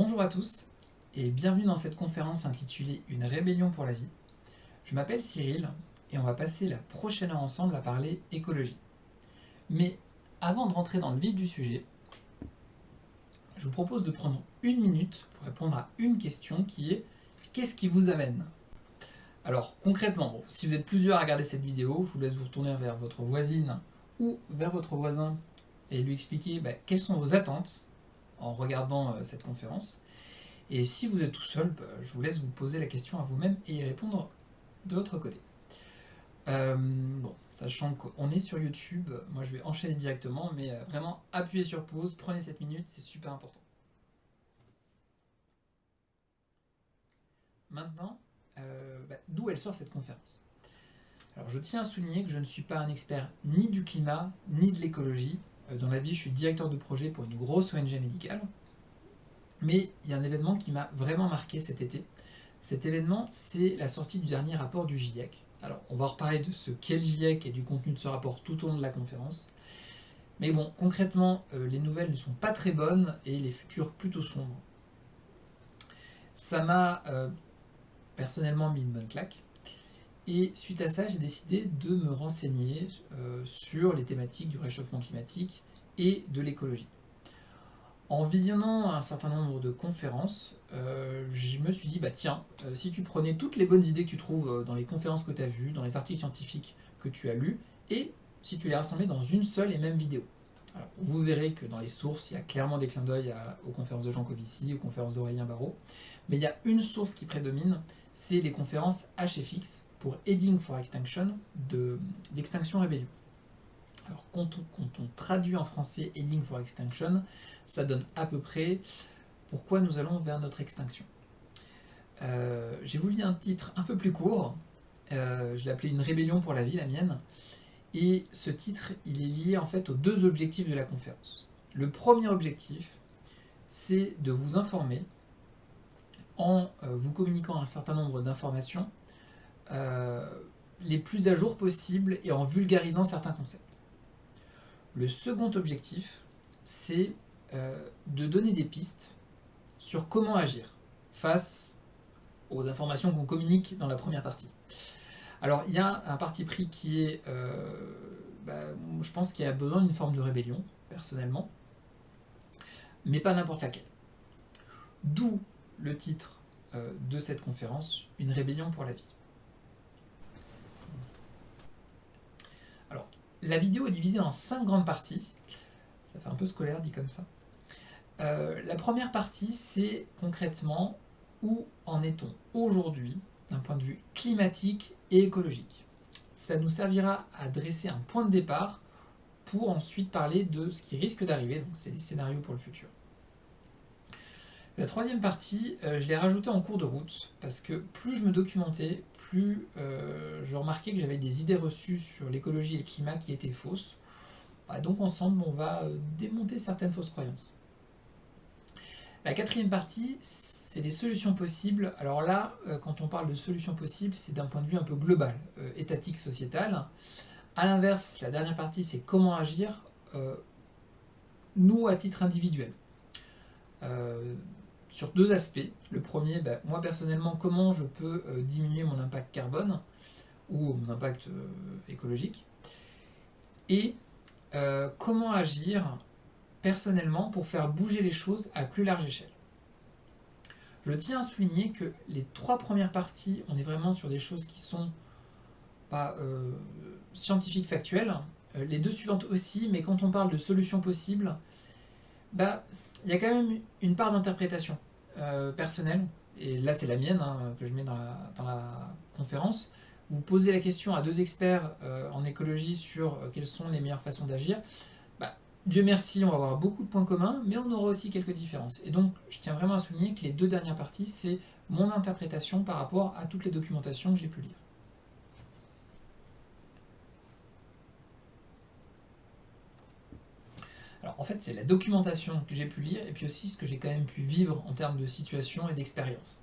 Bonjour à tous et bienvenue dans cette conférence intitulée Une rébellion pour la vie. Je m'appelle Cyril et on va passer la prochaine heure ensemble à parler écologie. Mais avant de rentrer dans le vif du sujet, je vous propose de prendre une minute pour répondre à une question qui est Qu'est-ce qui vous amène? Alors concrètement, si vous êtes plusieurs à regarder cette vidéo, je vous laisse vous retourner vers votre voisine ou vers votre voisin et lui expliquer bah, quelles sont vos attentes en regardant euh, cette conférence. Et si vous êtes tout seul, bah, je vous laisse vous poser la question à vous-même et y répondre de votre côté. Euh, bon, sachant qu'on est sur YouTube, moi je vais enchaîner directement, mais euh, vraiment appuyez sur pause, prenez cette minute, c'est super important. Maintenant, bah, d'où elle sort cette conférence? Alors je tiens à souligner que je ne suis pas un expert ni du climat, ni de l'écologie, dans la vie, je suis directeur de projet pour une grosse ONG médicale. Mais il y a un événement qui m'a vraiment marqué cet été. Cet événement, c'est la sortie du dernier rapport du GIEC. Alors, on va reparler de ce qu'est le GIEC et du contenu de ce rapport tout au long de la conférence. Mais bon, concrètement, euh, les nouvelles ne sont pas très bonnes et les futurs plutôt sombres. Ça m'a euh, personnellement mis une bonne claque. Et suite à ça, j'ai décidé de me renseigner euh, sur les thématiques du réchauffement climatique et de l'écologie. En visionnant un certain nombre de conférences, euh, je me suis dit, bah tiens, euh, si tu prenais toutes les bonnes idées que tu trouves dans les conférences que tu as vues, dans les articles scientifiques que tu as lus, et si tu les rassemblais dans une seule et même vidéo. Alors, vous verrez que dans les sources, il y a clairement des clins d'œil aux conférences de Jean Covici, aux conférences d'Aurélien Barraud, mais il y a une source qui prédomine, c'est les conférences HFX, pour Heading for Extinction d'Extinction Rébellion. Alors quand on, traduit en français Heading for Extinction, ça donne à peu près pourquoi nous allons vers notre extinction. Euh, j'ai voulu un titre un peu plus court, euh, je l'ai appelé Une rébellion pour la vie, la mienne, et ce titre, il est lié en fait aux deux objectifs de la conférence. Le premier objectif, c'est de vous informer en euh, vous communiquant un certain nombre d'informations euh, les plus à jour possibles et en vulgarisant certains concepts. Le second objectif, c'est euh, de donner des pistes sur comment agir face aux informations qu'on communique dans la première partie. Alors, il y a un parti pris qui est, euh, bah, je pense qu'il a besoin d'une forme de rébellion, personnellement, mais pas n'importe laquelle. D'où le titre de cette conférence, Une rébellion pour la vie. La vidéo est divisée en cinq grandes parties. Ça fait un peu scolaire dit comme ça. Euh, la première partie, c'est concrètement où en est-on aujourd'hui d'un point de vue climatique et écologique? Ça nous servira à dresser un point de départ pour ensuite parler de ce qui risque d'arriver, donc c'est les scénarios pour le futur. La troisième partie, euh, je l'ai rajoutée en cours de route, parce que plus je me documentais, plus euh, je remarquais que j'avais des idées reçues sur l'écologie et le climat qui étaient fausses. Bah, donc ensemble, on va euh, démonter certaines fausses croyances. La quatrième partie, c'est les solutions possibles. Alors là, quand on parle de solutions possibles, c'est d'un point de vue un peu global, étatique, sociétal. A l'inverse, la dernière partie, c'est comment agir, nous à titre individuel sur deux aspects. Le premier, ben, moi personnellement, comment je peux euh, diminuer mon impact carbone ou mon impact euh, écologique et euh, comment agir personnellement pour faire bouger les choses à plus large échelle. Je tiens à souligner que les trois premières parties, on est vraiment sur des choses qui sont pas scientifiques factuelles. Les deux suivantes aussi, mais quand on parle de solutions possibles, bah, il y a quand même une part d'interprétation euh, personnelle, et là c'est la mienne hein, que je mets dans la, conférence. Vous posez la question à deux experts euh, en écologie sur euh, quelles sont les meilleures façons d'agir. Bah, Dieu merci, on va avoir beaucoup de points communs, mais on aura aussi quelques différences. Et donc, je tiens vraiment à souligner que les deux dernières parties, c'est mon interprétation par rapport à toutes les documentations que j'ai pu lire. En fait, c'est la documentation que j'ai pu lire et puis aussi ce que j'ai quand même pu vivre en termes de situation et d'expérience.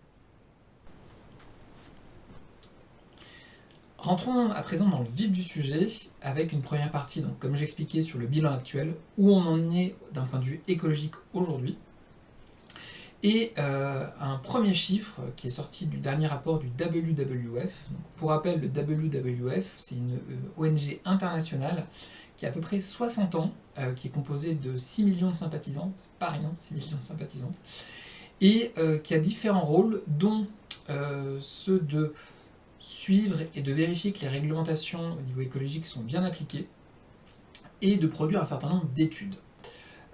Rentrons à présent dans le vif du sujet avec une première partie, donc comme j'expliquais sur le bilan actuel, où on en est d'un point de vue écologique aujourd'hui. Et un premier chiffre qui est sorti du dernier rapport du WWF. pour rappel, le WWF, c'est une ONG internationale qui a à peu près 60 ans, qui est composée de 6 millions de sympathisants, c'est pas rien, 6 millions de sympathisants, et qui a différents rôles, dont ceux de suivre et de vérifier que les réglementations au niveau écologique sont bien appliquées, et de produire un certain nombre d'études.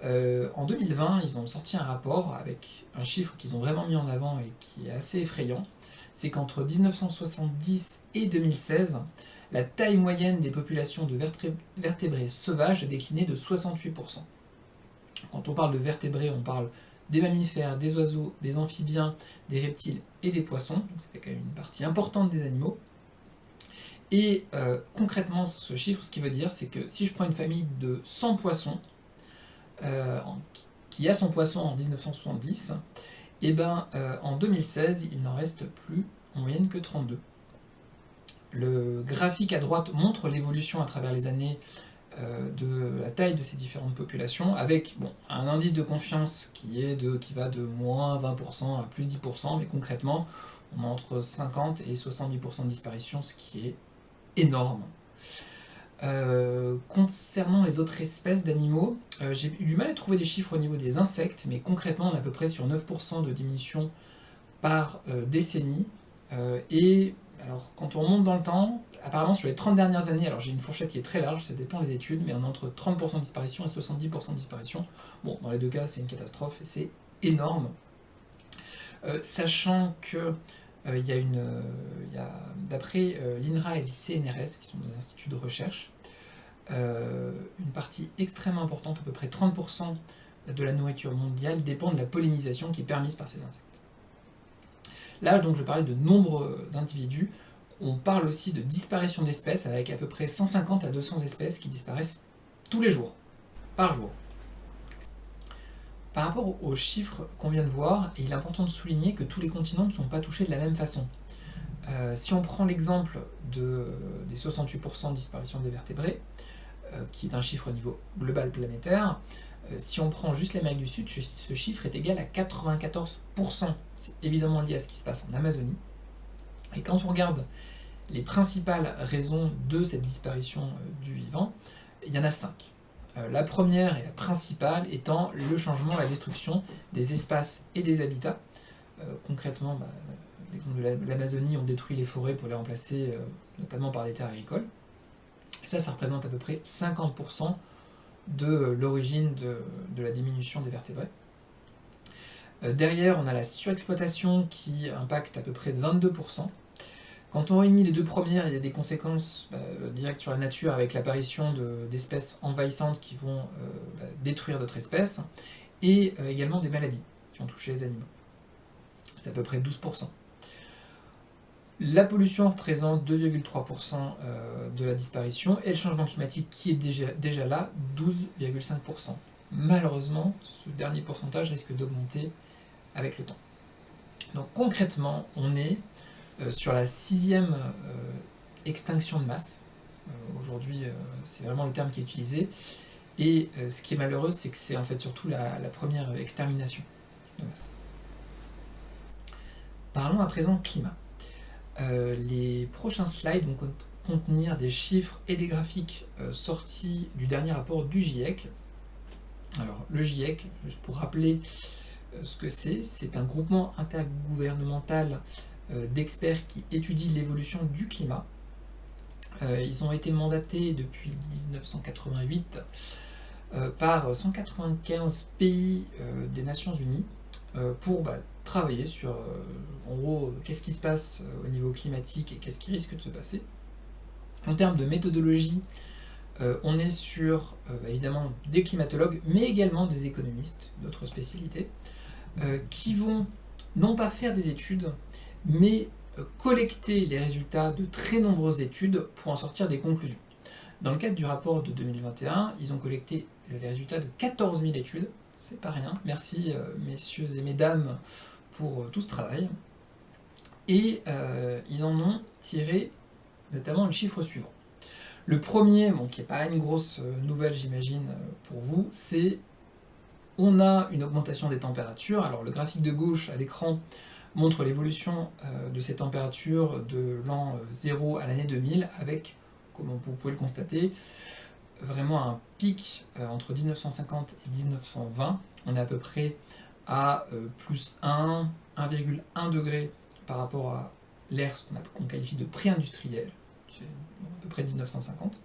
Euh, en 2020, ils ont sorti un rapport avec un chiffre qu'ils ont vraiment mis en avant et qui est assez effrayant, c'est qu'entre 1970 et 2016, la taille moyenne des populations de vertébrés sauvages a décliné de 68%. Quand on parle de vertébrés, on parle des mammifères, des oiseaux, des amphibiens, des reptiles et des poissons, c'est quand même une partie importante des animaux. Et euh, concrètement, ce chiffre, ce qui veut dire, c'est que si je prends une famille de 100 poissons, euh, qui a son poisson en 1970, et eh ben euh, en 2016, il n'en reste plus en moyenne que 32. Le graphique à droite montre l'évolution à travers les années euh, de la taille de ces différentes populations, avec un indice de confiance qui, qui va de moins 20% à plus 10%, mais concrètement, on a entre 50 et 70% de disparition, ce qui est énorme. Euh, concernant les autres espèces d'animaux, euh, j'ai eu du mal à trouver des chiffres au niveau des insectes, mais concrètement on est à peu près sur 9% de diminution par décennie, et alors quand on remonte dans le temps, apparemment sur les 30 dernières années, alors j'ai une fourchette qui est très large, ça dépend des études, mais on est entre 30% de disparition et 70% de disparition. Bon, dans les deux cas, c'est une catastrophe, et c'est énorme. Euh, sachant que euh, il y a une, euh, d'après l'INRA et le CNRS, qui sont des instituts de recherche, une partie extrêmement importante, à peu près 30% de la nourriture mondiale, dépend de la pollinisation qui est permise par ces insectes. Là, donc, je parlais de nombre d'individus on parle aussi de disparition d'espèces avec à peu près 150 à 200 espèces qui disparaissent tous les jours, par jour. Par rapport aux chiffres qu'on vient de voir, il est important de souligner que tous les continents ne sont pas touchés de la même façon. Euh, si on prend l'exemple de, des 68% de disparition des vertébrés, euh, qui est un chiffre au niveau global planétaire, euh, si on prend juste l'Amérique du Sud, ce chiffre est égal à 94%. C'est évidemment lié à ce qui se passe en Amazonie. Et quand on regarde les principales raisons de cette disparition euh, du vivant, il y en a cinq. Euh, la première et la principale étant le changement, la destruction des espaces et des habitats. Euh, concrètement, bah, l'exemple de l'Amazonie, on détruit les forêts pour les remplacer notamment par des terres agricoles. Ça, ça représente à peu près 50% de l'origine de, la diminution des vertébrés. derrière, on a la surexploitation qui impacte à peu près de 22%. Quand on réunit les deux premières, il y a des conséquences bah, directes sur la nature avec l'apparition d'espèces envahissantes qui vont euh, bah, détruire d'autres espèces, et euh, également des maladies qui ont touché les animaux. C'est à peu près 12%. La pollution représente 2,3% euh, de la disparition, et le changement climatique qui est déjà, là, 12,5%. Malheureusement, ce dernier pourcentage risque d'augmenter avec le temps. Donc concrètement, on est euh, sur la sixième euh, extinction de masse. Aujourd'hui, c'est vraiment le terme qui est utilisé. Et ce qui est malheureux, c'est que c'est en fait surtout la, première extermination de masse. Parlons à présent climat. Les prochains slides vont contenir des chiffres et des graphiques sortis du dernier rapport du GIEC. Alors, le GIEC, juste pour rappeler ce que c'est, c'est un groupement intergouvernemental euh, d'experts qui étudient l'évolution du climat. Euh, ils ont été mandatés depuis 1988 euh, par 195 pays des Nations Unies pour bah, travailler sur, en gros, qu'est-ce qui se passe au niveau climatique et qu'est-ce qui risque de se passer. En termes de méthodologie, on est sur évidemment des climatologues, mais également des économistes, d'autres spécialités, qui vont non pas faire des études, mais euh, collecter les résultats de très nombreuses études pour en sortir des conclusions. Dans le cadre du rapport de 2021, ils ont collecté les résultats de 14 000 études, c'est pas rien, merci euh, messieurs et mesdames pour euh, tout ce travail, et ils en ont tiré notamment le chiffre suivant. Le premier, bon, qui n'est pas une grosse nouvelle j'imagine pour vous, c'est on a une augmentation des températures. Alors le graphique de gauche à l'écran montre l'évolution euh, de ces températures de l'an 0 à l'année 2000 avec, comme vous pouvez le constater, vraiment un pic euh, entre 1950 et 1920. On est à peu près à euh, plus 1, 1,1 degré par rapport à l'ère qu'on qualifie de pré-industriel, c'est à peu près 1950.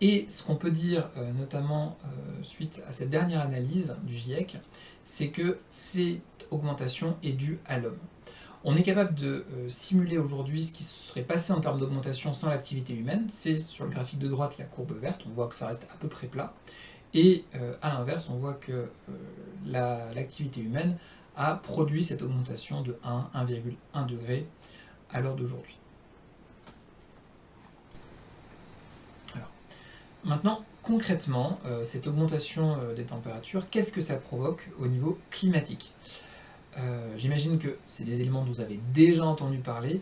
Et ce qu'on peut dire, euh, notamment suite à cette dernière analyse du GIEC, c'est que cette augmentation est due à l'homme. On est capable de euh, simuler aujourd'hui ce qui se serait passé en termes d'augmentation sans l'activité humaine. C'est sur le graphique de droite la courbe verte, on voit que ça reste à peu près plat. Et euh, à l'inverse, on voit que euh, l'activité humaine a produit cette augmentation de 1, 1,1 degré à l'heure d'aujourd'hui. Maintenant, concrètement, cette augmentation des températures, qu'est-ce que ça provoque au niveau climatique? Euh, j'imagine que c'est des éléments dont vous avez déjà entendu parler.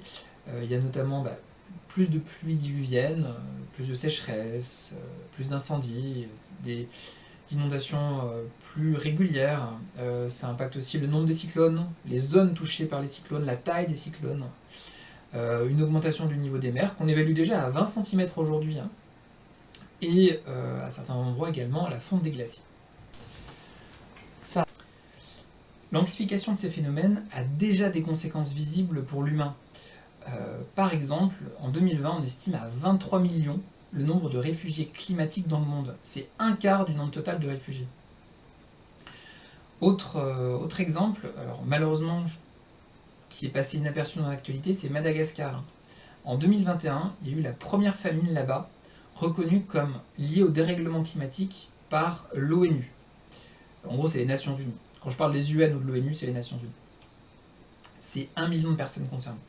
Euh, il y a notamment bah, plus de pluies diluviennes, euh, plus de sécheresse, plus d'incendies, des inondations plus régulières. ça impacte aussi le nombre des cyclones, les zones touchées par les cyclones, la taille des cyclones. une augmentation du niveau des mers qu'on évalue déjà à 20 cm aujourd'hui. Hein. et à certains endroits également la fonte des glaciers. L'amplification de ces phénomènes a déjà des conséquences visibles pour l'humain. Euh, par exemple, en 2020, on estime à 23 millions le nombre de réfugiés climatiques dans le monde. C'est un quart du nombre total de réfugiés. Autre, euh, exemple, alors malheureusement, qui est passé inaperçu dans l'actualité, c'est Madagascar. En 2021, il y a eu la première famine là-bas, reconnue comme liée au dérèglement climatique par l'ONU. En gros, c'est les Nations Unies. Quand je parle des UN ou de l'ONU, c'est les Nations Unies. C'est un million de personnes concernées.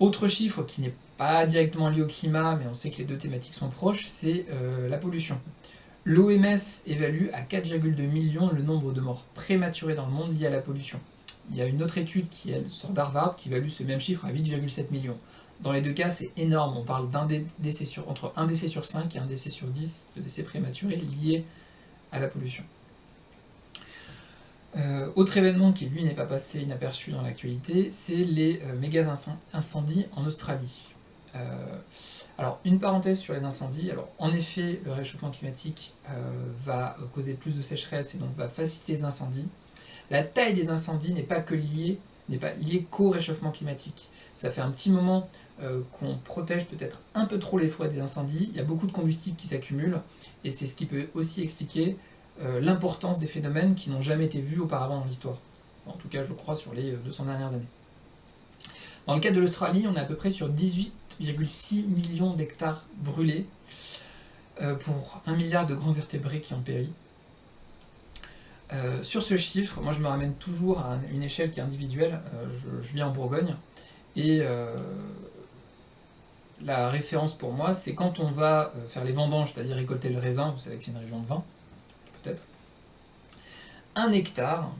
Autre chiffre qui n'est pas directement lié au climat, mais on sait que les deux thématiques sont proches, c'est euh, la pollution. L'OMS évalue à 4,2 millions le nombre de morts prématurées dans le monde liées à la pollution. Il y a une autre étude qui elle, sort d'Harvard qui évalue ce même chiffre à 8,7 millions. Dans les deux cas, c'est énorme. On parle d'un décès sur, entre un décès sur 5 et un décès sur 10 de décès prématurés liés à la pollution. Euh, autre événement qui lui n'est pas passé inaperçu dans l'actualité, c'est les euh, méga incendies en Australie. Euh, alors une parenthèse sur les incendies, alors en effet le réchauffement climatique va causer plus de sécheresse et donc va faciliter les incendies. La taille des incendies n'est pas que liée, n'est pas liée qu'au réchauffement climatique. Ça fait un petit moment qu'on protège peut-être un peu trop les forêts des incendies, il y a beaucoup de combustible qui s'accumule, et c'est ce qui peut aussi expliquer euh, l'importance des phénomènes qui n'ont jamais été vus auparavant dans l'histoire. en tout cas, je crois, sur les 200 euh, dernières années. Dans le cas de l'Australie, on est à peu près sur 18,6 millions d'hectares brûlés euh, pour 1 milliard de grands vertébrés qui ont péri. sur ce chiffre, moi je me ramène toujours à une échelle qui est individuelle, je, je, vis en Bourgogne, et la référence pour moi, c'est quand on va faire les vendanges, c'est-à-dire récolter le raisin, vous savez que c'est une région de vin, Un hectare,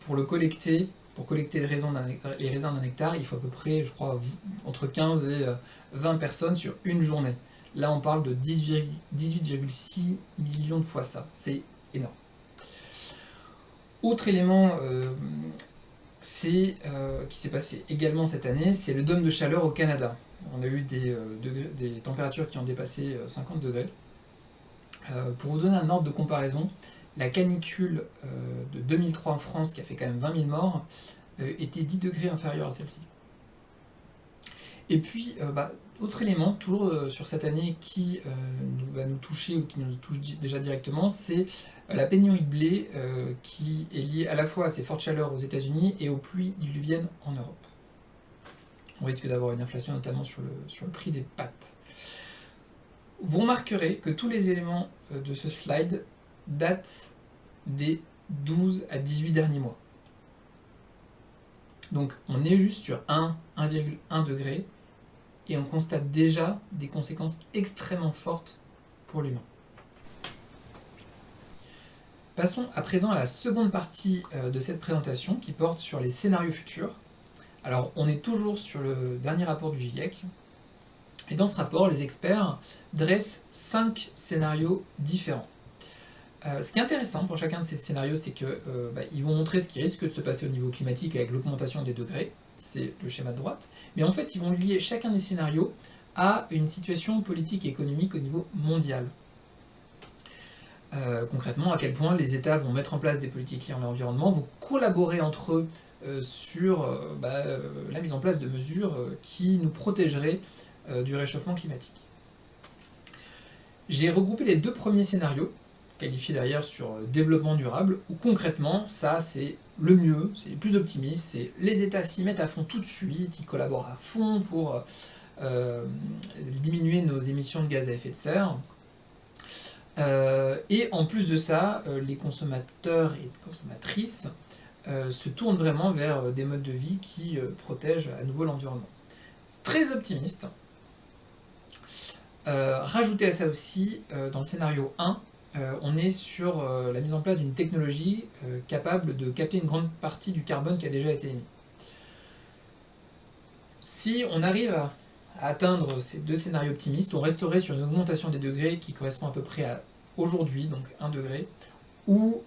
pour le collecter, pour collecter les raisins d'un hectare, il faut à peu près, je crois, entre 15 et 20 euh, personnes sur une journée. Là, on parle de 18,6 millions de fois ça. C'est énorme. Autre élément euh, euh, qui s'est passé également cette année, c'est le dôme de chaleur au Canada. On a eu des températures qui ont dépassé 50 degrés. Euh, pour vous donner un ordre de comparaison, la canicule euh, de 2003 en France, qui a fait quand même 20 000 morts, euh, était 10 degrés inférieure à celle-ci. Et puis, bah, autre élément, toujours sur cette année, qui va nous toucher ou qui nous touche déjà directement, c'est la pénurie de blé qui est liée à la fois à ces fortes chaleurs aux États-Unis et aux pluies diluviennes en Europe. On risque d'avoir une inflation notamment sur le, sur le prix des pâtes. Vous remarquerez que tous les éléments euh, de ce slide datent des 12 à 18 derniers mois. Donc on est juste sur 1, 1,1 degré, et on constate déjà des conséquences extrêmement fortes pour l'humain. Passons à présent à la seconde partie euh, de cette présentation qui porte sur les scénarios futurs. Alors on est toujours sur le dernier rapport du GIEC, et dans ce rapport, les experts dressent cinq scénarios différents. Euh, ce qui est intéressant pour chacun de ces scénarios, c'est qu'ils euh, bah, vont montrer ce qui risque de se passer au niveau climatique avec l'augmentation des degrés, c'est le schéma de droite, mais en fait ils vont lier chacun des scénarios à une situation politique et économique au niveau mondial. Euh, concrètement, à quel point les États vont mettre en place des politiques liées à l'environnement, vont collaborer entre eux sur bah, la mise en place de mesures qui nous protégeraient du réchauffement climatique. J'ai regroupé les deux premiers scénarios, qualifiés derrière sur euh, développement durable, où concrètement, ça c'est le mieux, c'est le plus optimiste, c'est les États s'y mettent à fond tout de suite, ils collaborent à fond pour euh, diminuer nos émissions de gaz à effet de serre. Euh, et en plus de ça, les consommateurs et consommatrices se tournent vraiment vers des modes de vie qui protègent à nouveau l'environnement. Très optimiste, euh, rajouter à ça aussi, euh, dans le scénario 1, euh, on est sur la mise en place d'une technologie capable de capter une grande partie du carbone qui a déjà été émis. Si on arrive à, atteindre ces deux scénarios optimistes, on resterait sur une augmentation des degrés qui correspond à peu près à aujourd'hui, donc 1 degré, ou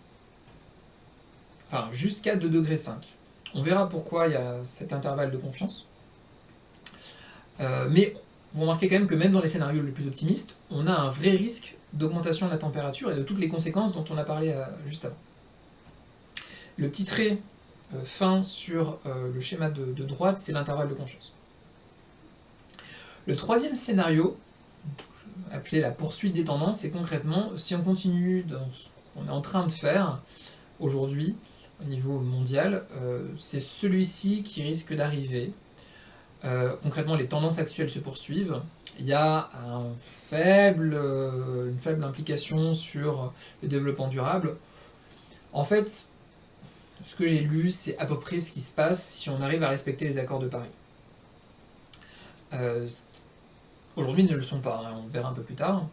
enfin jusqu'à 2 degrés 5. On verra pourquoi il y a cet intervalle de confiance. mais vous remarquez quand même que même dans les scénarios les plus optimistes, on a un vrai risque d'augmentation de la température et de toutes les conséquences dont on a parlé euh, juste avant. Le petit trait euh, fin sur euh, le schéma de, droite, c'est l'intervalle de confiance. Le troisième scénario, appelé la poursuite des tendances, c'est concrètement, si on continue dans ce qu'on est en train de faire aujourd'hui, au niveau mondial, c'est celui-ci qui risque d'arriver, euh, concrètement, les tendances actuelles se poursuivent. Il y a euh, une faible implication sur le développement durable. En fait, ce que j'ai lu, c'est à peu près ce qui se passe si on arrive à respecter les accords de Paris. Euh, aujourd'hui, ils ne le sont pas, hein, on verra un peu plus tard.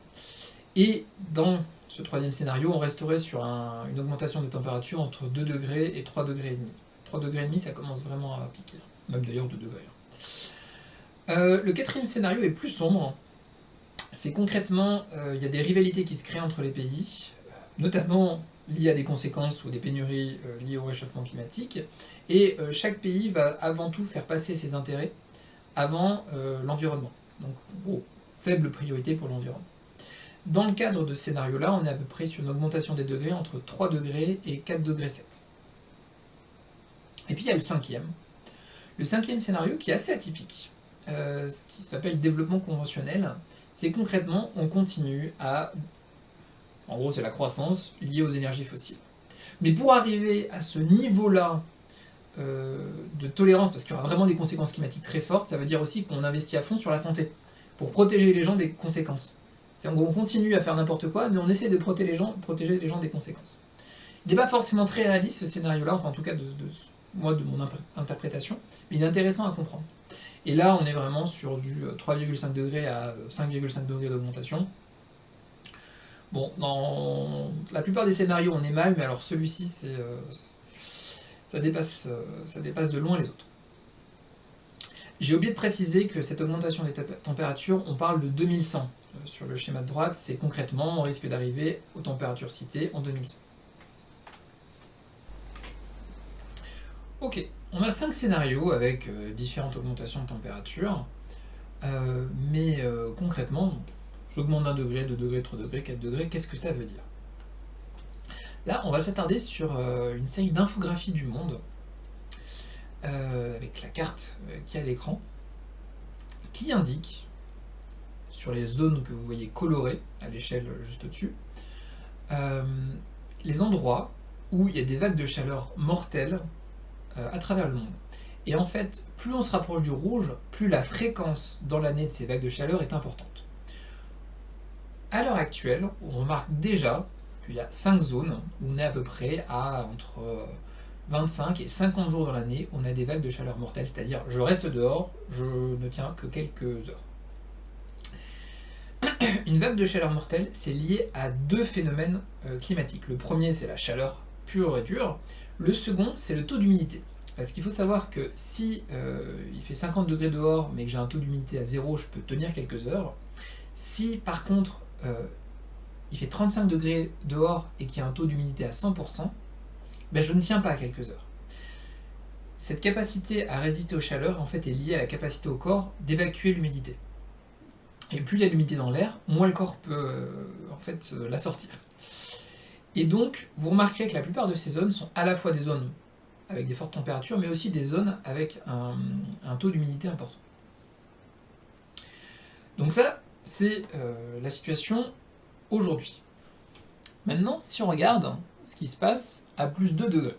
Et dans ce troisième scénario, on resterait sur une augmentation de température entre 2 degrés et 3 degrés et demi. 3 degrés ça commence vraiment à piquer, même d'ailleurs 2 degrés. Euh, le quatrième scénario est plus sombre. C'est concrètement, euh, il y a des rivalités qui se créent entre les pays, notamment liées à des conséquences ou des pénuries euh, liées au réchauffement climatique, et chaque pays va avant tout faire passer ses intérêts avant l'environnement. Donc, gros, faible priorité pour l'environnement. Dans le cadre de ce scénario-là, on est à peu près sur une augmentation des degrés entre 3 degrés et 4 degrés 7. Et puis il y a le cinquième. Le cinquième scénario qui est assez atypique. Euh, ce qui s'appelle développement conventionnel, c'est concrètement, on continue à... En gros, c'est la croissance liée aux énergies fossiles. Mais pour arriver à ce niveau-là euh, de tolérance, parce qu'il y aura vraiment des conséquences climatiques très fortes, ça veut dire aussi qu'on investit à fond sur la santé, pour protéger les gens des conséquences. C'est en gros, on continue à faire n'importe quoi, mais on essaie de protéger les gens, protéger les gens des conséquences. Il n'est pas forcément très réaliste ce scénario-là, enfin en tout cas de, moi de mon interprétation, mais il est intéressant à comprendre. Et là, on est vraiment sur du 3,5 euh, degrés à 5,5 degrés d'augmentation. Bon, dans la plupart des scénarios, on est mal, mais alors celui-ci, euh, ça, dépasse, euh, ça dépasse de loin les autres. J'ai oublié de préciser que cette augmentation des températures, on parle de 2100 sur le schéma de droite, c'est concrètement, on risque d'arriver aux températures citées en 2100. Ok, on a cinq scénarios avec euh, différentes augmentations de température, euh, mais euh, concrètement, j'augmente d'un degré, deux degrés, trois degrés, 4 degrés, qu'est-ce que ça veut dire? Là, on va s'attarder sur une série d'infographies du monde, avec la carte qui est à l'écran, qui indique, sur les zones que vous voyez colorées, à l'échelle juste au-dessus, les endroits où il y a des vagues de chaleur mortelles à travers le monde. Et en fait, plus on se rapproche du rouge, plus la fréquence dans l'année de ces vagues de chaleur est importante. À l'heure actuelle, on remarque déjà qu'il y a 5 zones où on est à peu près à entre 25 et 50 jours dans l'année, on a des vagues de chaleur mortelles, c'est-à-dire je reste dehors, je ne tiens que quelques heures. Une vague de chaleur mortelle, c'est lié à deux phénomènes euh, climatiques. Le premier, c'est la chaleur pure et dure, le second, c'est le taux d'humidité. Parce qu'il faut savoir que si euh, il fait 50 degrés dehors, mais que j'ai un taux d'humidité à zéro, je peux tenir quelques heures. Si par contre, euh, il fait 35 degrés dehors et qu'il y a un taux d'humidité à 100%, ben je ne tiens pas à quelques heures. Cette capacité à résister aux chaleurs en fait, est liée à la capacité au corps d'évacuer l'humidité. Et plus il y a d'humidité dans l'air, moins le corps peut euh, en fait, la sortir. Et donc, vous remarquerez que la plupart de ces zones sont à la fois des zones avec des fortes températures, mais aussi des zones avec un, taux d'humidité important. Donc ça, c'est euh, la situation aujourd'hui. Maintenant, si on regarde ce qui se passe à plus de 2 degrés,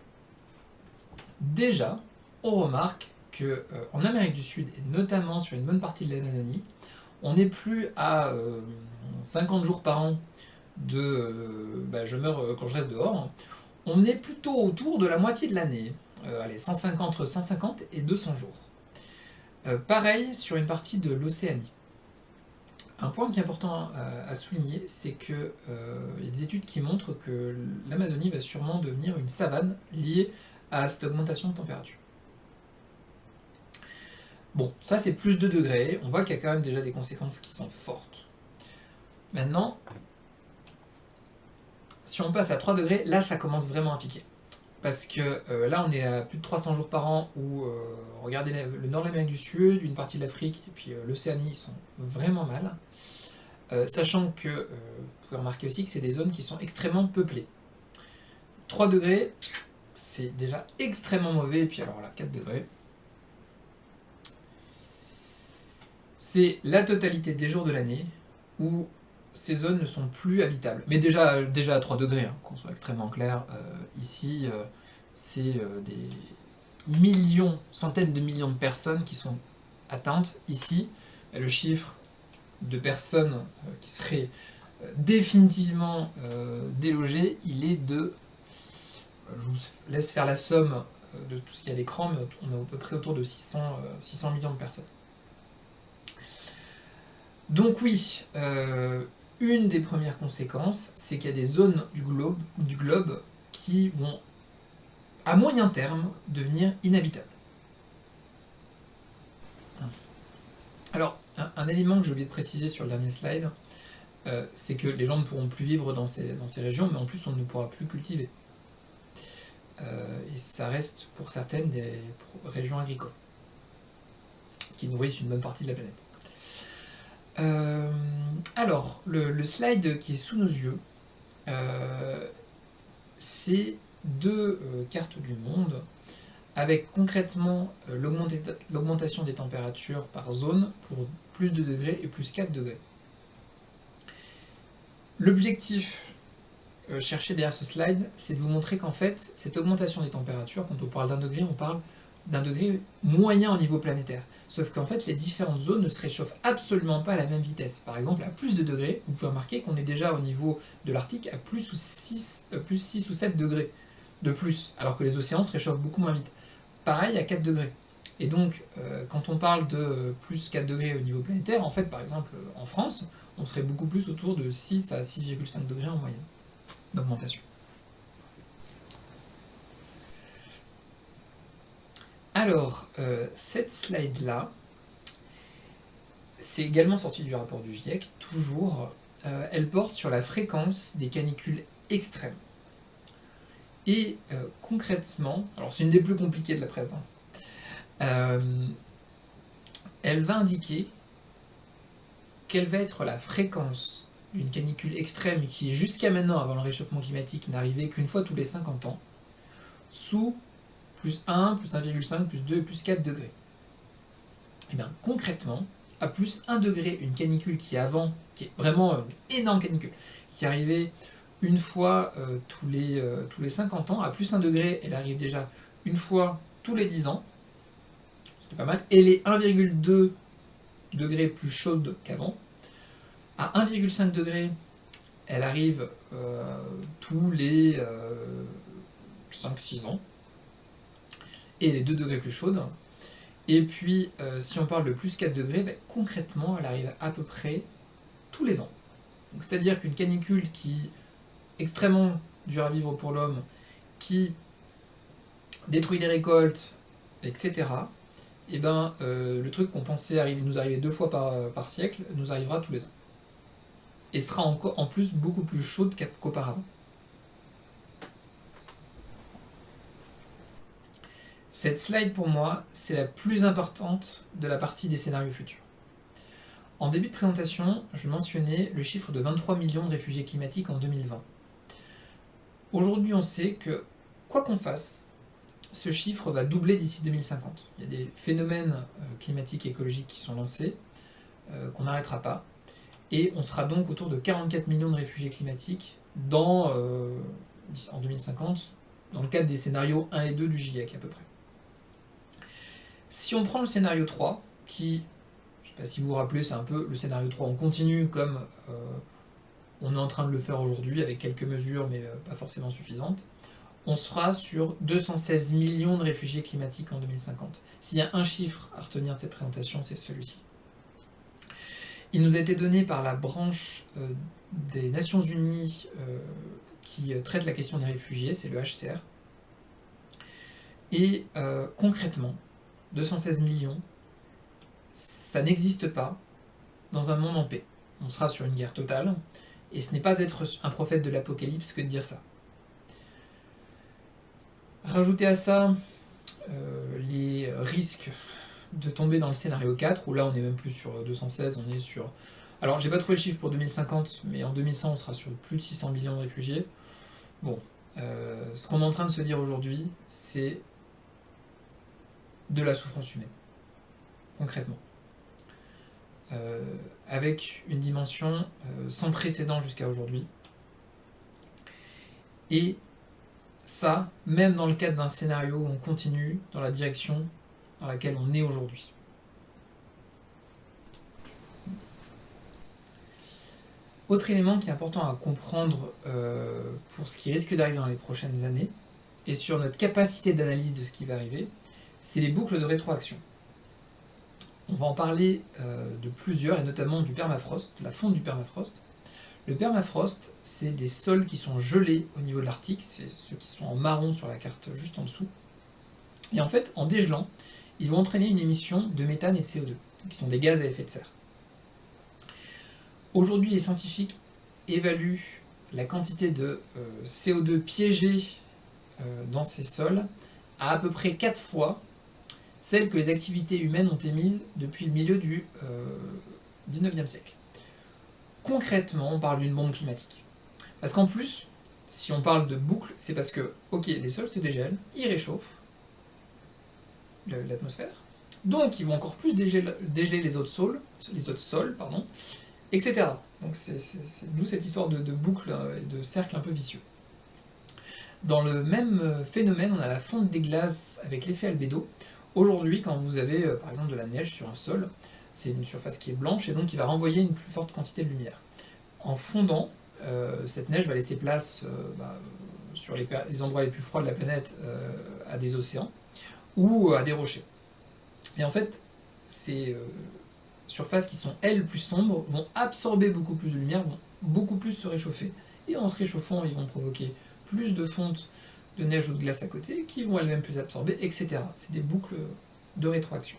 déjà, on remarque qu'en euh, Amérique du Sud, et notamment sur une bonne partie de l'Amazonie, on n'est plus à 50 euh, jours par an de euh, bah, je meurs quand je reste dehors, on est plutôt autour de la moitié de l'année. allez, 150, entre 150 et 200 jours. pareil sur une partie de l'Océanie. Un point qui est important à, souligner, c'est qu'il y a des études qui montrent que l'Amazonie va sûrement devenir une savane liée à cette augmentation de température. Bon, ça c'est plus de degrés, on voit qu'il y a quand même déjà des conséquences qui sont fortes. Maintenant, si on passe à 3 degrés, là ça commence vraiment à piquer. Parce que euh, là on est à plus de 300 jours par an où, euh, regardez le nord de l'Amérique du Sud, une partie de l'Afrique et puis euh, l'Océanie, sont vraiment mal. sachant que, vous pouvez remarquer aussi que c'est des zones qui sont extrêmement peuplées. 3 degrés, c'est déjà extrêmement mauvais, et puis alors là, 4 degrés. C'est la totalité des jours de l'année où ces zones ne sont plus habitables. Mais déjà, déjà à 3 degrés, hein, qu'on soit extrêmement clair, euh, ici, euh, c'est euh, des millions, centaines de millions de personnes qui sont atteintes. Ici, le chiffre de personnes qui seraient définitivement délogées, il est de je vous laisse faire la somme de tout ce qu'il y a à l'écran, mais on est à peu près autour de 600, 600 euh, millions de personnes. Donc oui, une des premières conséquences, c'est qu'il y a des zones du globe, du globe qui vont, à moyen terme, devenir inhabitables. Alors, un, élément que j'ai oublié de préciser sur le dernier slide, c'est que les gens ne pourront plus vivre dans ces, dans ces régions, mais en plus on ne pourra plus cultiver. Euh, et ça reste pour certaines des régions agricoles qui nourrissent une bonne partie de la planète. Euh, alors, le, slide qui est sous nos yeux, euh, c'est deux cartes du monde avec concrètement l'augmentation des températures par zone pour plus de degrés et plus 4 degrés. L'objectif euh, chercher derrière ce slide, c'est de vous montrer qu'en fait, cette augmentation des températures, quand on parle d'un degré, on parle d'un degré moyen au niveau planétaire. Sauf qu'en fait, les différentes zones ne se réchauffent absolument pas à la même vitesse. Par exemple, à plus de degrés, vous pouvez remarquer qu'on est déjà au niveau de l'Arctique à plus, ou 6, euh, plus 6 ou 7 degrés de plus, alors que les océans se réchauffent beaucoup moins vite. Pareil à 4 degrés. Et donc, euh, quand on parle de plus 4 degrés au niveau planétaire, en fait, par exemple, en France, on serait beaucoup plus autour de 6 à 6,5 degrés en moyenne d'augmentation. Alors, euh, cette slide-là, c'est également sorti du rapport du GIEC, toujours, euh, elle porte sur la fréquence des canicules extrêmes. Et euh, concrètement, alors c'est une des plus compliquées de la presse, hein, elle va indiquer quelle va être la fréquence d'une canicule extrême qui, jusqu'à maintenant, avant le réchauffement climatique, n'arrivait qu'une fois tous les 50 ans, sous plus 1, plus 1,5, plus 2, plus 4 degrés. Et eh bien concrètement, à plus 1 degré, une canicule qui avant, qui est vraiment une énorme canicule, qui arrivait une fois euh, tous, les, euh, tous les 50 ans, à plus 1 degré, elle arrive déjà une fois tous les 10 ans, c'était pas mal, et les 1,2 degrés plus chaudes qu'avant, à 1,5 degré, elle arrive euh, tous les 5-6 euh, ans, et les 2 degrés plus chaudes. Et puis, euh, si on parle de plus 4 degrés, ben, concrètement, elle arrive à peu près tous les ans. C'est-à-dire qu'une canicule qui extrêmement dure à vivre pour l'homme, qui détruit les récoltes, etc., et eh ben, le truc qu'on pensait nous arriver deux fois par, par siècle nous arrivera tous les ans. et sera encore en plus beaucoup plus chaude qu'auparavant. Cette slide pour moi, c'est la plus importante de la partie des scénarios futurs. En début de présentation, je mentionnais le chiffre de 23 millions de réfugiés climatiques en 2020. Aujourd'hui, on sait que, quoi qu'on fasse, ce chiffre va doubler d'ici 2050. Il y a des phénomènes euh, climatiques et écologiques qui sont lancés, euh, qu'on n'arrêtera pas, et on sera donc autour de 44 millions de réfugiés climatiques euh, en 2050, dans le cadre des scénarios 1 et 2 du GIEC à peu près. Si on prend le scénario 3, qui, je ne sais pas si vous vous rappelez, c'est un peu le scénario 3, on continue comme on est en train de le faire aujourd'hui avec quelques mesures, mais pas forcément suffisantes, on sera sur 216 millions de réfugiés climatiques en 2050. S'il y a un chiffre à retenir de cette présentation, c'est celui-ci. Il nous a été donné par la branche euh, des Nations Unies euh, qui euh, traite la question des réfugiés, c'est le HCR. Et concrètement, 216 millions, ça n'existe pas dans un monde en paix. On sera sur une guerre totale, et ce n'est pas être un prophète de l'apocalypse que de dire ça. Rajouter à ça euh, les risques de tomber dans le scénario 4, où là on est même plus sur 216, on est sur... Alors j'ai pas trouvé le chiffre pour 2050, mais en 2100 on sera sur plus de 600 millions de réfugiés. Bon, euh, ce qu'on est en train de se dire aujourd'hui, c'est de la souffrance humaine, concrètement. Euh, avec une dimension sans précédent jusqu'à aujourd'hui. Et ça, même dans le cadre d'un scénario où on continue dans la direction dans laquelle on est aujourd'hui. Autre élément qui est important à comprendre euh, pour ce qui risque d'arriver dans les prochaines années, et sur notre capacité d'analyse de ce qui va arriver, c'est les boucles de rétroaction. On va en parler euh, de plusieurs, et notamment du permafrost, la fonte du permafrost. Le permafrost, c'est des sols qui sont gelés au niveau de l'Arctique, c'est ceux qui sont en marron sur la carte juste en dessous. Et en fait, en dégelant, ils vont entraîner une émission de méthane et de CO2, qui sont des gaz à effet de serre. Aujourd'hui, les scientifiques évaluent la quantité de euh, CO2 piégé euh, dans ces sols à à peu près 4 fois celle que les activités humaines ont émises depuis le milieu du 19e euh, siècle concrètement, on parle d'une bombe climatique. Parce qu'en plus, si on parle de boucle, c'est parce que, ok, les sols se dégèlent, ils réchauffent l'atmosphère, donc ils vont encore plus dégeler, les autres sols, les autres sols, pardon, etc. Donc c'est d'où cette histoire de, boucle euh, et de cercle un peu vicieux. Dans le même euh, phénomène, on a la fonte des glaces avec l'effet albédo. Aujourd'hui, quand vous avez euh, par exemple de la neige sur un sol, c'est une surface qui est blanche et donc qui va renvoyer une plus forte quantité de lumière. En fondant, euh, cette neige va laisser place euh, bah, sur les, endroits les plus froids de la planète à des océans ou à des rochers. Et en fait, ces surfaces qui sont elles plus sombres vont absorber beaucoup plus de lumière, vont beaucoup plus se réchauffer. Et en se réchauffant, ils vont provoquer plus de fonte de neige ou de glace à côté, qui vont elles-mêmes plus absorber, etc. C'est des boucles de rétroaction.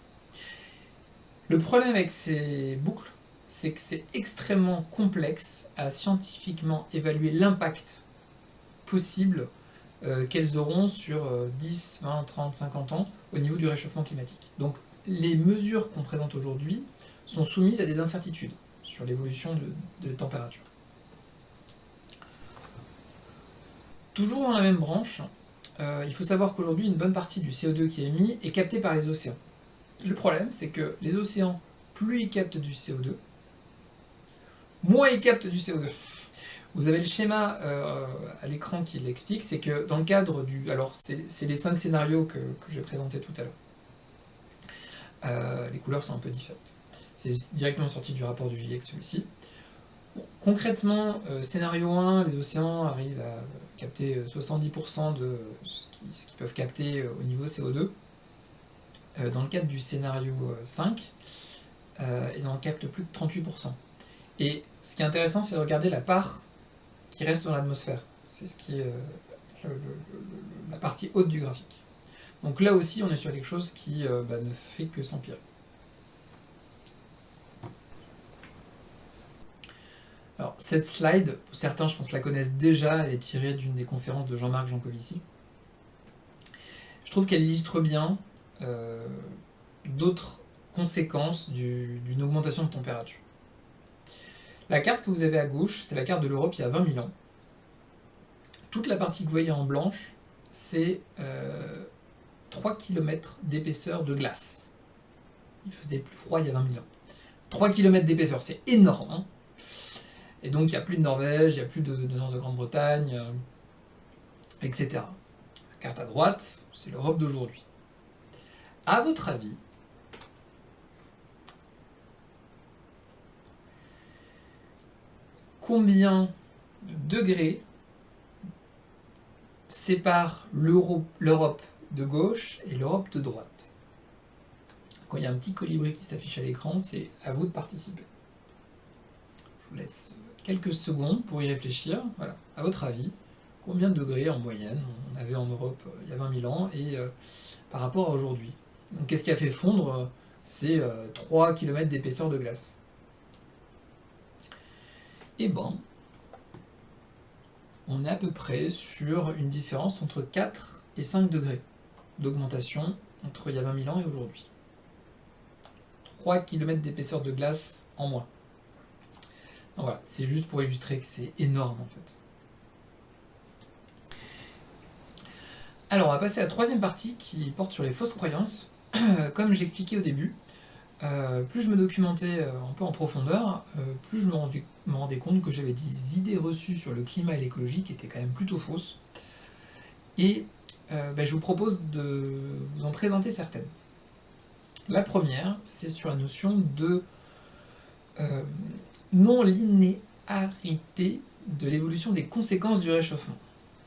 Le problème avec ces boucles, c'est que c'est extrêmement complexe à scientifiquement évaluer l'impact possible euh, qu'elles auront sur 10, 20, 30, 50 ans au niveau du réchauffement climatique. Donc les mesures qu'on présente aujourd'hui sont soumises à des incertitudes sur l'évolution de, de température. Toujours dans la même branche, euh, il faut savoir qu'aujourd'hui une bonne partie du CO2 qui est émis est capté par les océans. Le problème, c'est que les océans, plus ils captent du CO2, moins ils captent du CO2. Vous avez le schéma euh, à l'écran qui l'explique, c'est que dans le cadre du... Alors, c'est les cinq scénarios que, que j'ai présentés tout à l'heure. Euh, les couleurs sont un peu différentes. C'est directement sorti du rapport du GIEC, celui-ci. Concrètement, euh, scénario 1, les océans arrivent à capter 70% de ce qu'ils peuvent capter au niveau CO2. Euh, dans le cadre du scénario 5, euh, euh, ils en captent plus de 38%. Et ce qui est intéressant, c'est de regarder la part qui reste dans l'atmosphère. C'est ce qui est la partie haute du graphique. Donc là aussi, on est sur quelque chose qui bah, ne fait que s'empirer. Alors, cette slide, certains, je pense, la connaissent déjà, elle est tirée d'une des conférences de Jean-Marc Jancovici. Je trouve qu'elle illustre bien euh, d'autres conséquences d'une augmentation de température. La carte que vous avez à gauche, c'est la carte de l'Europe il y a 20 000 ans. Toute la partie que vous voyez en blanche, c'est 3 euh, km d'épaisseur de glace. Il faisait plus froid il y a 20 000 ans. 3 km d'épaisseur, c'est énorme. Hein. Et donc il n'y a plus de Norvège, il n'y a plus de, nord de Grande-Bretagne, euh, etc. La carte à droite, c'est l'Europe d'aujourd'hui. À votre avis, combien de degrés sépare l'Europe de gauche et l'Europe de droite? Quand il y a un petit colibri qui s'affiche à l'écran, c'est à vous de participer. Je vous laisse quelques secondes pour y réfléchir. Voilà, à votre avis, combien de degrés en moyenne on avait en Europe euh, il y a 20 000 ans et euh, par rapport à aujourd'hui? Qu'est-ce qui a fait fondre ces 3 km d'épaisseur de glace? Et bon, on est à peu près sur une différence entre 4 et 5 degrés d'augmentation entre il y a 20 000 ans et aujourd'hui. 3 km d'épaisseur de glace en moins. Voilà, c'est juste pour illustrer que c'est énorme en fait. Alors on va passer à la troisième partie qui porte sur les fausses croyances. Comme je l'expliquais au début, euh, plus je me documentais euh, un peu en profondeur, euh, plus je me rendais, compte que j'avais des idées reçues sur le climat et l'écologie qui étaient quand même plutôt fausses. Et ben, je vous propose de vous en présenter certaines. La première, c'est sur la notion de non-linéarité de l'évolution des conséquences du réchauffement.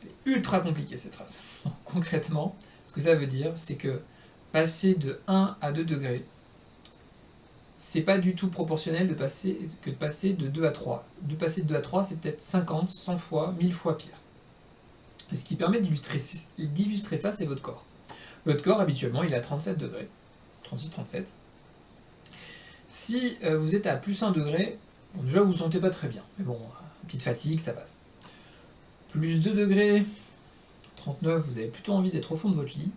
C'est ultra compliqué cette phrase. concrètement, ce que ça veut dire, c'est que passer de 1 à 2 degrés, c'est pas du tout proportionnel que de passer de 2 à 3. De passer de 2 à 3, c'est peut-être 50, 100 fois, 1000 fois pire. Et ce qui permet d'illustrer ça, c'est votre corps. Votre corps, habituellement, il est à 37 degrés, 36-37. Si euh, vous êtes à plus 1 degré, déjà vous vous sentez pas très bien. Mais bon, petite fatigue, ça passe. Plus 2 degrés, 39, vous avez plutôt envie d'être au fond de votre lit.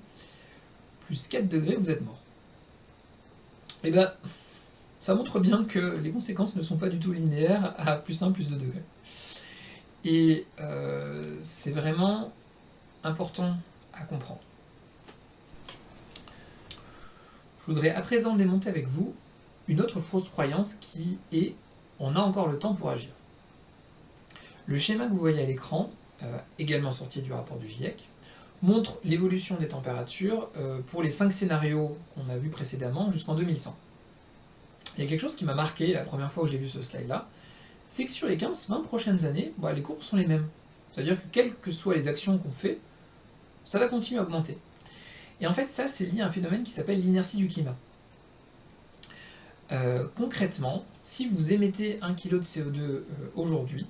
Plus 4 degrés, vous êtes mort. Et eh ben, ça montre bien que les conséquences ne sont pas du tout linéaires à plus 1, plus 2 degrés. Et euh, c'est vraiment important à comprendre. Je voudrais à présent démonter avec vous une autre fausse croyance qui est « on a encore le temps pour agir ». Le schéma que vous voyez à l'écran, euh, également sorti du rapport du GIEC, montre l'évolution des températures euh, pour les 5 scénarios qu'on a vus précédemment jusqu'en 2100 il y a quelque chose qui m'a marqué la première fois où j'ai vu ce slide-là, c'est que sur les 15-20 prochaines années, bah, les courbes sont les mêmes. C'est-à-dire que quelles que soient les actions qu'on fait, ça va continuer à augmenter. Et en fait, ça, c'est lié à un phénomène qui s'appelle l'inertie du climat. Euh, concrètement, si vous émettez 1 kg de CO2 euh, aujourd'hui,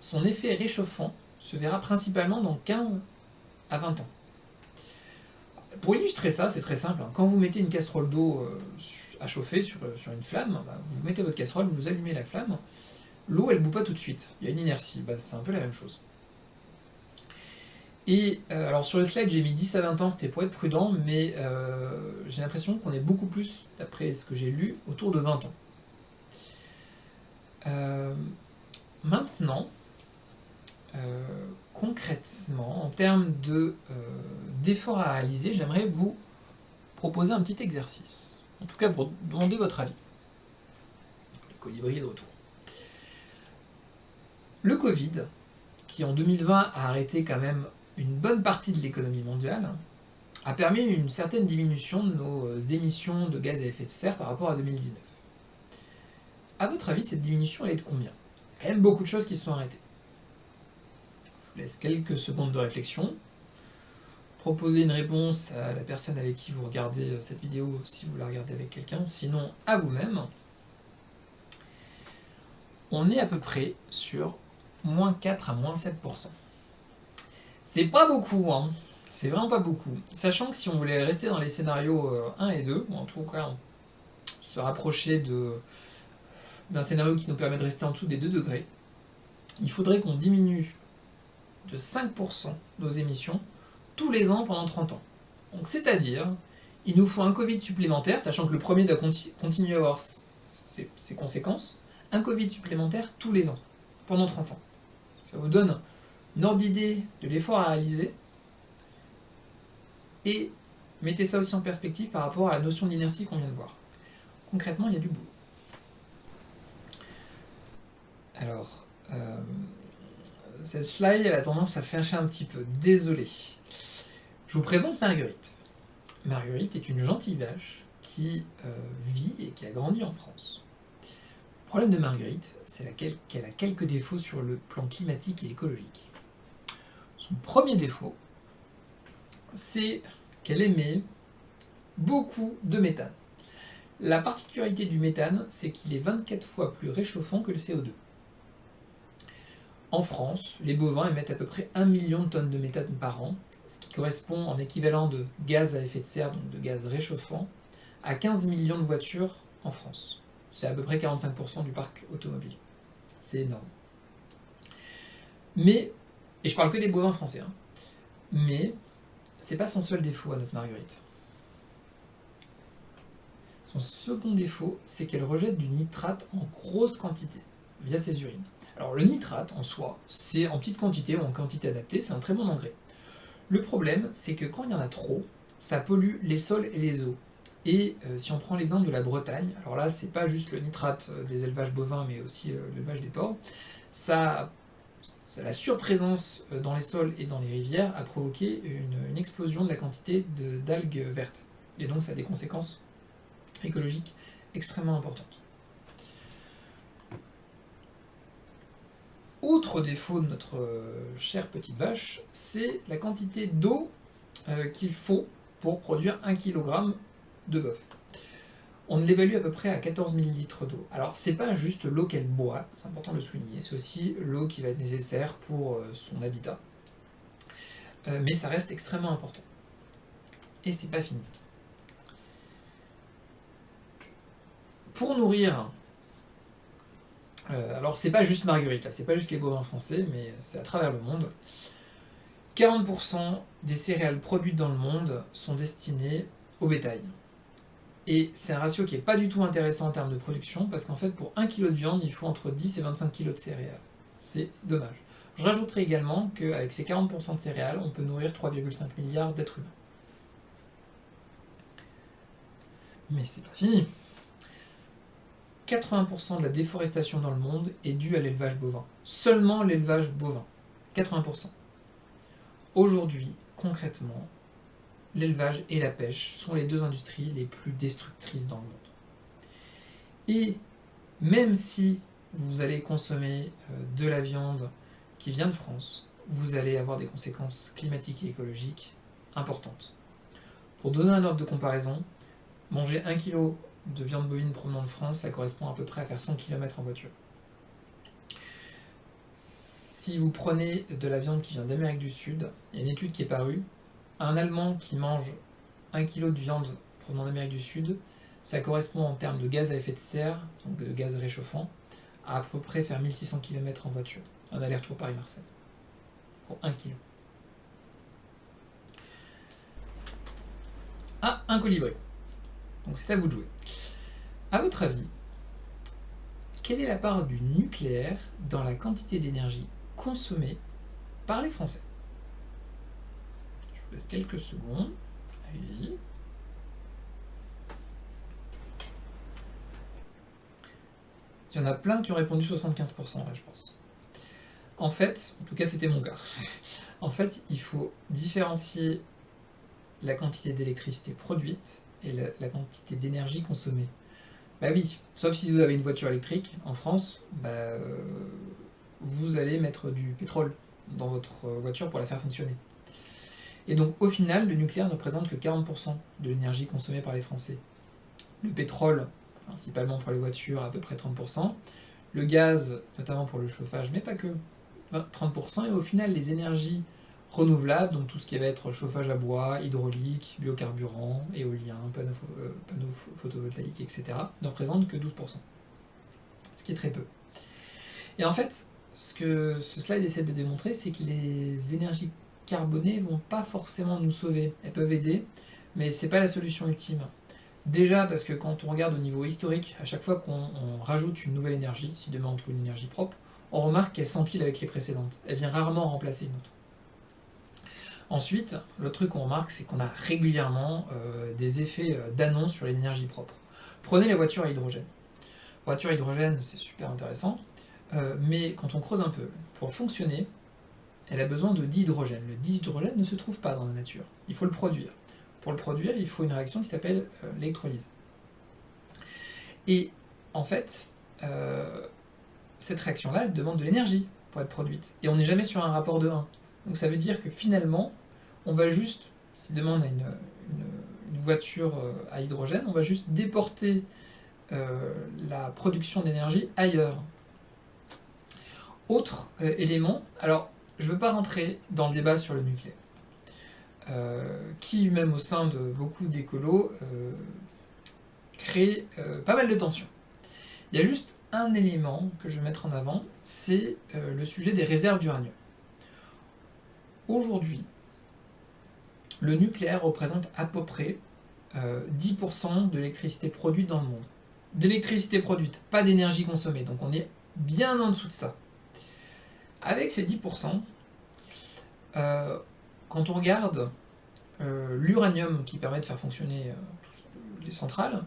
son effet réchauffant se verra principalement dans 15 à 20 ans. Pour illustrer ça, c'est très simple. Hein. Quand vous mettez une casserole d'eau euh, à chauffer sur, euh, une flamme, bah, vous mettez votre casserole, vous allumez la flamme, l'eau elle ne bout pas tout de suite, il y a une inertie, bah, c'est un peu la même chose. Et alors sur le slide j'ai mis 10 à 20 ans, c'était pour être prudent, mais j'ai l'impression qu'on est beaucoup plus, d'après ce que j'ai lu, autour de 20 ans. Maintenant, concrètement, en termes d'efforts à réaliser, j'aimerais vous proposer un petit exercice. En tout cas, vous demandez votre avis. Le colibri de retour. Le Covid, qui en 2020 a arrêté quand même une bonne partie de l'économie mondiale, a permis une certaine diminution de nos émissions de gaz à effet de serre par rapport à 2019. A votre avis, cette diminution, elle est de combien? Quand même beaucoup de choses qui se sont arrêtées laisse quelques secondes de réflexion. Proposez une réponse à la personne avec qui vous regardez euh, cette vidéo, si vous la regardez avec quelqu'un, sinon à vous-même. On est à peu près sur moins 4 à moins 7%. C'est pas beaucoup, hein c'est vraiment pas beaucoup. Sachant que si on voulait rester dans les scénarios 1 euh, et 2, ou en tout cas se rapprocher d'un scénario qui nous permet de rester en dessous des 2 degrés, il faudrait qu'on diminue de 5% nos émissions tous les ans pendant 30 ans. Donc c'est-à-dire, il nous faut un Covid supplémentaire, sachant que le premier doit continuer à avoir ses, conséquences, un Covid supplémentaire tous les ans, pendant 30 ans. Ça vous donne une ordre d'idée de l'effort à réaliser, et mettez ça aussi en perspective par rapport à la notion d'inertie qu'on vient de voir. Concrètement, il y a du boulot. Alors, euh, cette slide, elle a tendance à fâcher un petit peu. Désolé. Je vous présente Marguerite. Marguerite est une gentille vache qui euh, vit et qui a grandi en France. Le problème de Marguerite, c'est qu'elle a quelques défauts sur le plan climatique et écologique. Son premier défaut, c'est qu'elle émet beaucoup de méthane. La particularité du méthane, c'est qu'il est 24 fois plus réchauffant que le CO2. En France, les bovins émettent à peu près 1 million de tonnes de méthane par an, ce qui correspond en équivalent de gaz à effet de serre, donc de gaz réchauffant, à 15 millions de voitures en France. C'est à peu près 45% du parc automobile. C'est énorme. Mais, et je parle que des bovins français, hein, mais c'est pas son seul défaut à notre Marguerite. Son second défaut, c'est qu'elle rejette du nitrate en grosse quantité, via ses urines. Alors le nitrate, en soi, c'est en petite quantité ou en quantité adaptée, c'est un très bon engrais. Le problème, c'est que quand il y en a trop, ça pollue les sols et les eaux. Et euh, si on prend l'exemple de la Bretagne, alors là, c'est pas juste le nitrate euh, des élevages bovins, mais aussi euh, l'élevage des porcs, ça la surprésence dans les sols et dans les rivières a provoqué une, explosion de la quantité d'algues vertes. Et donc ça a des conséquences écologiques extrêmement importantes. Autre défaut de notre euh, chère petite vache, c'est la quantité d'eau euh, qu'il faut pour produire 1 kg de bœuf on l'évalue à peu près à 14 ml d'eau. Alors c'est pas juste l'eau qu'elle boit, c'est important de le souligner, c'est aussi l'eau qui va être nécessaire pour euh, son habitat. Mais ça reste extrêmement important. Et c'est pas fini. Pour nourrir, euh, alors c'est pas juste Marguerite, c'est pas juste les bovins français, mais c'est à travers le monde, 40% des céréales produites dans le monde sont destinées au bétail. Et c'est un ratio qui n'est pas du tout intéressant en termes de production, parce qu'en fait, pour 1 kg de viande, il faut entre 10 et 25 kg de céréales. C'est dommage. Je rajouterai également qu'avec ces 40% de céréales, on peut nourrir 3,5 milliards d'êtres humains. Mais c'est pas fini 80% de la déforestation dans le monde est due à l'élevage bovin. Seulement l'élevage bovin. 80%. Aujourd'hui, concrètement, l'élevage et la pêche sont les deux industries les plus destructrices dans le monde. Et même si vous allez consommer euh, de la viande qui vient de France, vous allez avoir des conséquences climatiques et écologiques importantes. Pour donner un ordre de comparaison, manger 1 kg de viande bovine provenant de France, ça correspond à peu près à faire 100 km en voiture. Si vous prenez de la viande qui vient d'Amérique du Sud, il y a une étude qui est parue, un Allemand qui mange 1 kg de viande provenant d'Amérique du Sud, ça correspond en termes de gaz à effet de serre, donc de gaz réchauffant, à à peu près faire 1600 km en voiture, un aller-retour Paris-Marseille, pour 1 kg. Ah, un colibri. Donc c'est à vous de jouer. A votre avis, quelle est la part du nucléaire dans la quantité d'énergie consommée par les Français? Laisse quelques secondes. Il y en a plein qui ont répondu 75% là, je pense. En fait, en tout cas c'était mon cas, en fait il faut différencier la quantité d'électricité produite et la, quantité d'énergie consommée. Bah oui, sauf si vous avez une voiture électrique, en France, bah, euh, vous allez mettre du pétrole dans votre voiture pour la faire fonctionner. Et donc au final, le nucléaire ne représente que 40% de l'énergie consommée par les Français. Le pétrole, principalement pour les voitures, à peu près 30%. Le gaz, notamment pour le chauffage, mais pas que, 30%. Et au final, les énergies renouvelables, donc tout ce qui va être chauffage à bois, hydraulique, biocarburant, éolien, panneaux, euh, photovoltaïques, etc., ne représentent que 12%. Ce qui est très peu. Et en fait, ce que ce slide essaie de démontrer, c'est que les énergies carbonées vont pas forcément nous sauver. Elles peuvent aider, mais c'est pas la solution ultime. Déjà parce que quand on regarde au niveau historique, à chaque fois qu'on rajoute une nouvelle énergie, si demain on trouve une énergie propre, on remarque qu'elle s'empile avec les précédentes. Elle vient rarement remplacer une autre. Ensuite, le truc qu'on remarque, c'est qu'on a régulièrement euh, des effets euh, d'annonce sur l'énergie propre. Prenez la voiture à hydrogène. Voiture à hydrogène, c'est super intéressant, euh, mais quand on creuse un peu, pour fonctionner, elle a besoin de dihydrogène. Le dihydrogène ne se trouve pas dans la nature, il faut le produire. Pour le produire, il faut une réaction qui s'appelle l'électrolyse. Et en fait, cette réaction-là, elle demande de l'énergie pour être produite. Et on n'est jamais sur un rapport de 1. Donc ça veut dire que finalement, on va juste, si demain on a une, voiture euh, à hydrogène, on va juste déporter la production d'énergie ailleurs. Autre élément, alors je ne veux pas rentrer dans le débat sur le nucléaire, euh, qui même au sein de beaucoup d'écolos euh, crée euh, pas mal de tensions. Il y a juste un élément que je vais mettre en avant, c'est le sujet des réserves d'uranium. Aujourd'hui, le nucléaire représente à peu près 10% de l'électricité produite dans le monde. D'électricité produite, pas d'énergie consommée, donc on est bien en dessous de ça. Avec ces 10%, euh, quand on regarde euh, l'uranium qui permet de faire fonctionner euh, les centrales,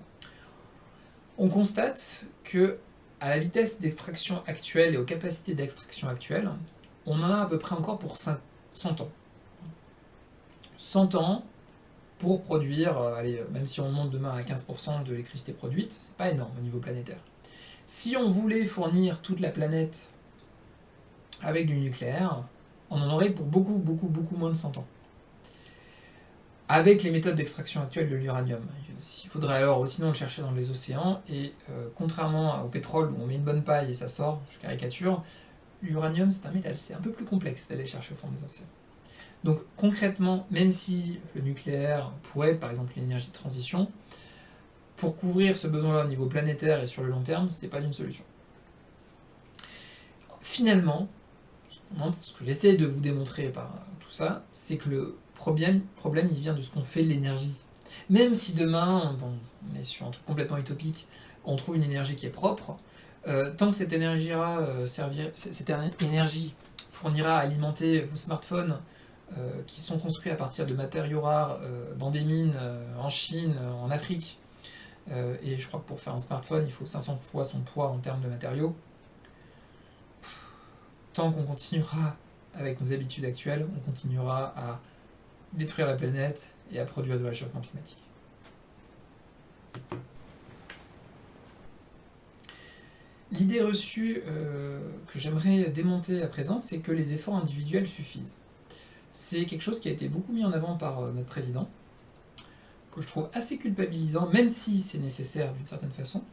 on constate que à la vitesse d'extraction actuelle et aux capacités d'extraction actuelles, on en a à peu près encore pour 100 ans. 100 ans pour produire, allez, même si on monte demain à 15% de l'électricité produite, c'est pas énorme au niveau planétaire. Si on voulait fournir toute la planète avec du nucléaire, on en aurait pour beaucoup, beaucoup, beaucoup moins de 100 ans. Avec les méthodes d'extraction actuelles de l'uranium. Il faudrait alors sinon le chercher dans les océans, et euh, contrairement au pétrole où on met une bonne paille et ça sort, je caricature, l'uranium c'est un métal, c'est un peu plus complexe d'aller chercher au fond des océans. Donc concrètement, même si le nucléaire pourrait être par exemple une énergie de transition, pour couvrir ce besoin-là au niveau planétaire et sur le long terme, ce n'était pas une solution. Finalement, ce que j'essaie de vous démontrer par tout ça, c'est que le problème, problème, il vient de ce qu'on fait de l'énergie. Même si demain, on est sur un truc complètement utopique, on trouve une énergie qui est propre, euh, tant que cette énergie, euh, énergie fournira à alimenter vos smartphones euh, qui sont construits à partir de matériaux rares dans des mines en Chine, en Afrique, et je crois que pour faire un smartphone, il faut 500 fois son poids en termes de matériaux, tant qu'on continuera avec nos habitudes actuelles, on continuera à détruire la planète et à produire de réchauffement climatique. L'idée reçue euh, que j'aimerais démonter à présent, c'est que les efforts individuels suffisent. C'est quelque chose qui a été beaucoup mis en avant par euh, notre président, que je trouve assez culpabilisant, même si c'est nécessaire d'une certaine façon.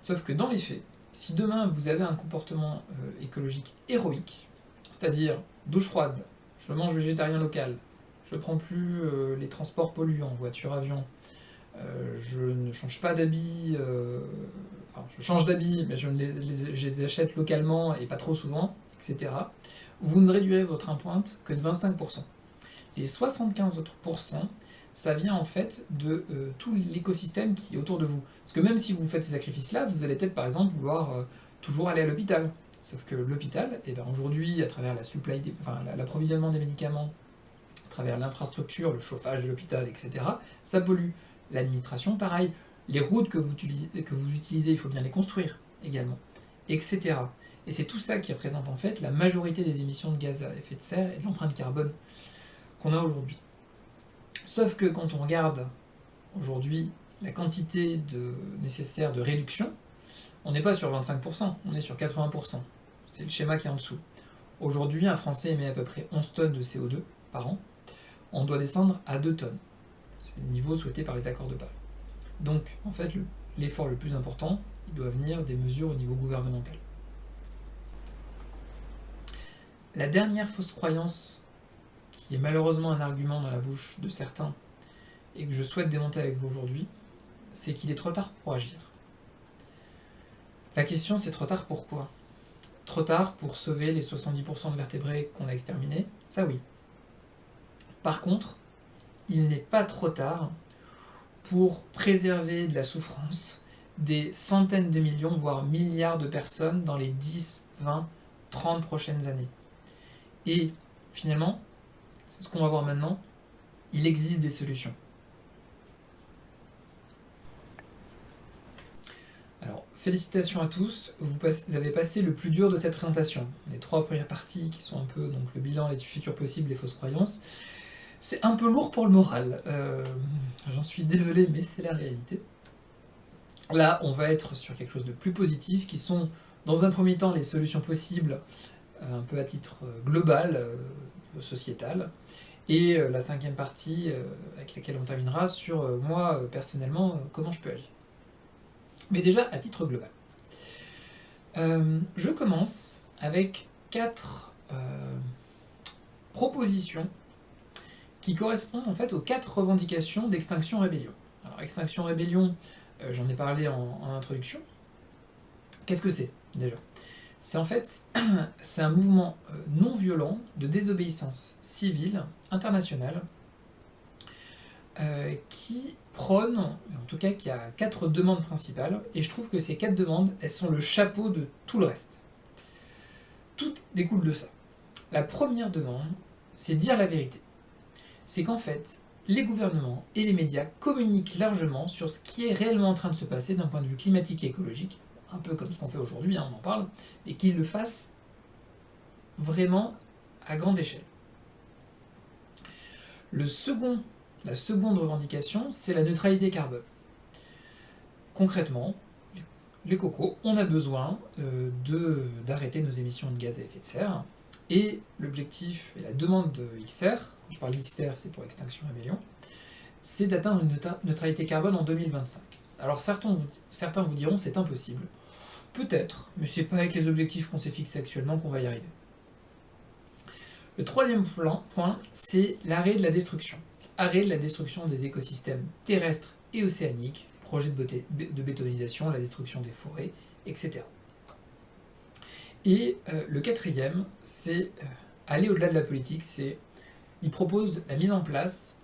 Sauf que dans les faits, si demain vous avez un comportement euh, écologique héroïque, c'est-à-dire douche froide, je mange végétarien local, je ne prends plus les transports polluants, voiture, avion, je ne change pas d'habits, je change d'habits, mais je, les, achète localement et pas trop souvent, etc., vous ne réduirez votre empreinte que de 25%. Les 75 autres pourcents, ça vient en fait de euh, tout l'écosystème qui est autour de vous. Parce que même si vous faites ces sacrifices-là, vous allez peut-être par exemple vouloir euh, toujours aller à l'hôpital. Sauf que l'hôpital, eh ben, aujourd'hui, à travers la l'approvisionnement des médicaments, à travers l'infrastructure, le chauffage de l'hôpital, etc., ça pollue. L'administration, pareil. Les routes que vous, utilisez, il faut bien les construire également, etc. Et c'est tout ça qui représente en fait la majorité des émissions de gaz à effet de serre et de l'empreinte carbone qu'on a aujourd'hui. Sauf que quand on regarde aujourd'hui la quantité nécessaire de réduction, on n'est pas sur 25%, on est sur 80%. C'est le schéma qui est en dessous. Aujourd'hui, un Français émet à peu près 11 tonnes de CO2 par an. On doit descendre à 2 tonnes. C'est le niveau souhaité par les accords de Paris. Donc, en fait, l'effort le, plus important, il doit venir des mesures au niveau gouvernemental. La dernière fausse croyance qui est malheureusement un argument dans la bouche de certains, et que je souhaite démonter avec vous aujourd'hui, c'est qu'il est trop tard pour agir. La question c'est trop tard pourquoi trop tard pour sauver les 70% de vertébrés qu'on a exterminés? Ça oui. Par contre, il n'est pas trop tard pour préserver de la souffrance des centaines de millions, voire milliards de personnes dans les 10, 20, 30 prochaines années. Et finalement, c'est ce qu'on va voir maintenant, il existe des solutions. Alors, félicitations à tous, vous, avez passé le plus dur de cette présentation. Les trois premières parties qui sont un peu donc le bilan, les futurs possibles, les fausses croyances. C'est un peu lourd pour le moral, euh, j'en suis désolé, mais c'est la réalité. Là, on va être sur quelque chose de plus positif, qui sont, dans un premier temps, les solutions possibles, euh, un peu à titre euh, global, sociétal, et la cinquième partie, avec laquelle on terminera, sur moi, personnellement, comment je peux agir. Mais déjà, à titre global. je commence avec quatre propositions qui correspondent en fait aux quatre revendications d'Extinction Rébellion. Alors Extinction Rébellion, euh, j'en ai parlé en, introduction. Qu'est-ce que c'est déjà? C'est en fait c'est un mouvement euh, non violent de désobéissance civile internationale euh, qui prône, en tout cas qui a quatre demandes principales, et je trouve que ces quatre demandes, elles sont le chapeau de tout le reste. Tout découle de ça. La première demande, c'est dire la vérité c'est qu'en fait, les gouvernements et les médias communiquent largement sur ce qui est réellement en train de se passer d'un point de vue climatique et écologique, un peu comme ce qu'on fait aujourd'hui, hein, on en parle, et qu'ils le fassent vraiment à grande échelle. La seconde revendication, c'est la neutralité carbone. Concrètement, les cocos, on a besoin euh, d'arrêter nos émissions de gaz à effet de serre, et l'objectif et la demande de XR, je parle d'XR c'est pour Extinction Rébellion, c'est d'atteindre une neutralité carbone en 2025. Alors certains vous, certains vous diront c'est impossible. Peut-être, mais c'est pas avec les objectifs qu'on s'est fixés actuellement qu'on va y arriver. Le troisième point, c'est l'arrêt de la destruction. Arrêt de la destruction des écosystèmes terrestres et océaniques, projets de, de bétonisation, la destruction des forêts, etc. Et euh, le quatrième, c'est euh, aller au-delà de la politique, c'est il propose la mise en place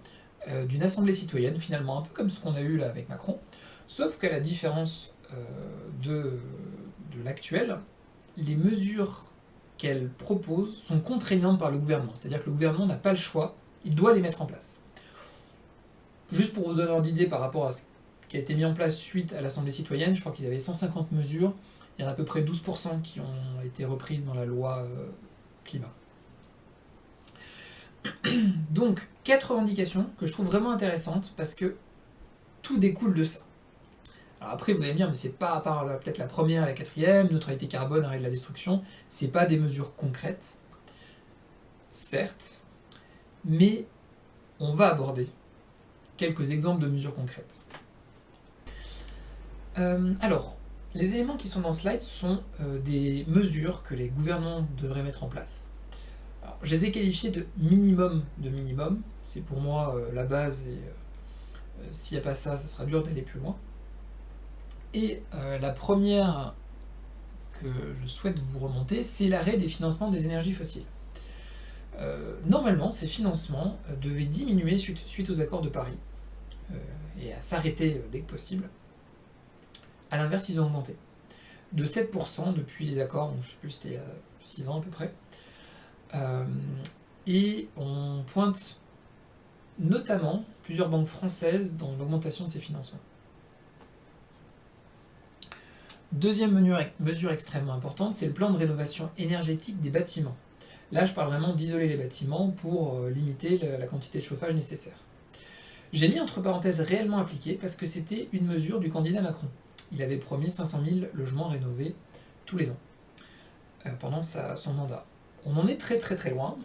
euh, d'une assemblée citoyenne, finalement un peu comme ce qu'on a eu là avec Macron, sauf qu'à la différence de, de l'actuel, les mesures qu'elle propose sont contraignantes par le gouvernement, c'est-à-dire que le gouvernement n'a pas le choix, il doit les mettre en place. Juste pour vous donner un idée par rapport à ce qui a été mis en place suite à l'Assemblée citoyenne, je crois qu'ils avaient 150 mesures, il y en a à peu près 12% qui ont été reprises dans la loi euh, climat. Donc, quatre revendications que je trouve vraiment intéressantes parce que tout découle de ça. Alors après, vous allez me dire, mais c'est pas à part peut-être la première la quatrième, neutralité carbone, arrêt de la destruction, c'est pas des mesures concrètes, certes, mais on va aborder quelques exemples de mesures concrètes. Euh, alors, les éléments qui sont dans ce slide sont euh, des mesures que les gouvernements devraient mettre en place. Je les ai qualifiées de minimum de minimum, c'est pour moi euh, la base et euh, s'il n'y a pas ça, ça sera dur d'aller plus loin. Et la première que je souhaite vous remonter, c'est l'arrêt des financements des énergies fossiles. normalement, ces financements devaient diminuer suite, aux accords de Paris et à s'arrêter dès que possible. À l'inverse, ils ont augmenté. De 7% depuis les accords, je ne sais plus, c'était il y a 6 ans à peu près. Euh, et on pointe notamment plusieurs banques françaises dans l'augmentation de ces financements. Deuxième mesure extrêmement importante, c'est le plan de rénovation énergétique des bâtiments. Là, je parle vraiment d'isoler les bâtiments pour euh, limiter la quantité de chauffage nécessaire. J'ai mis entre parenthèses réellement appliqué parce que c'était une mesure du candidat Macron il avait promis 500 000 logements rénovés tous les ans, euh, pendant son mandat. On en est très très très loin.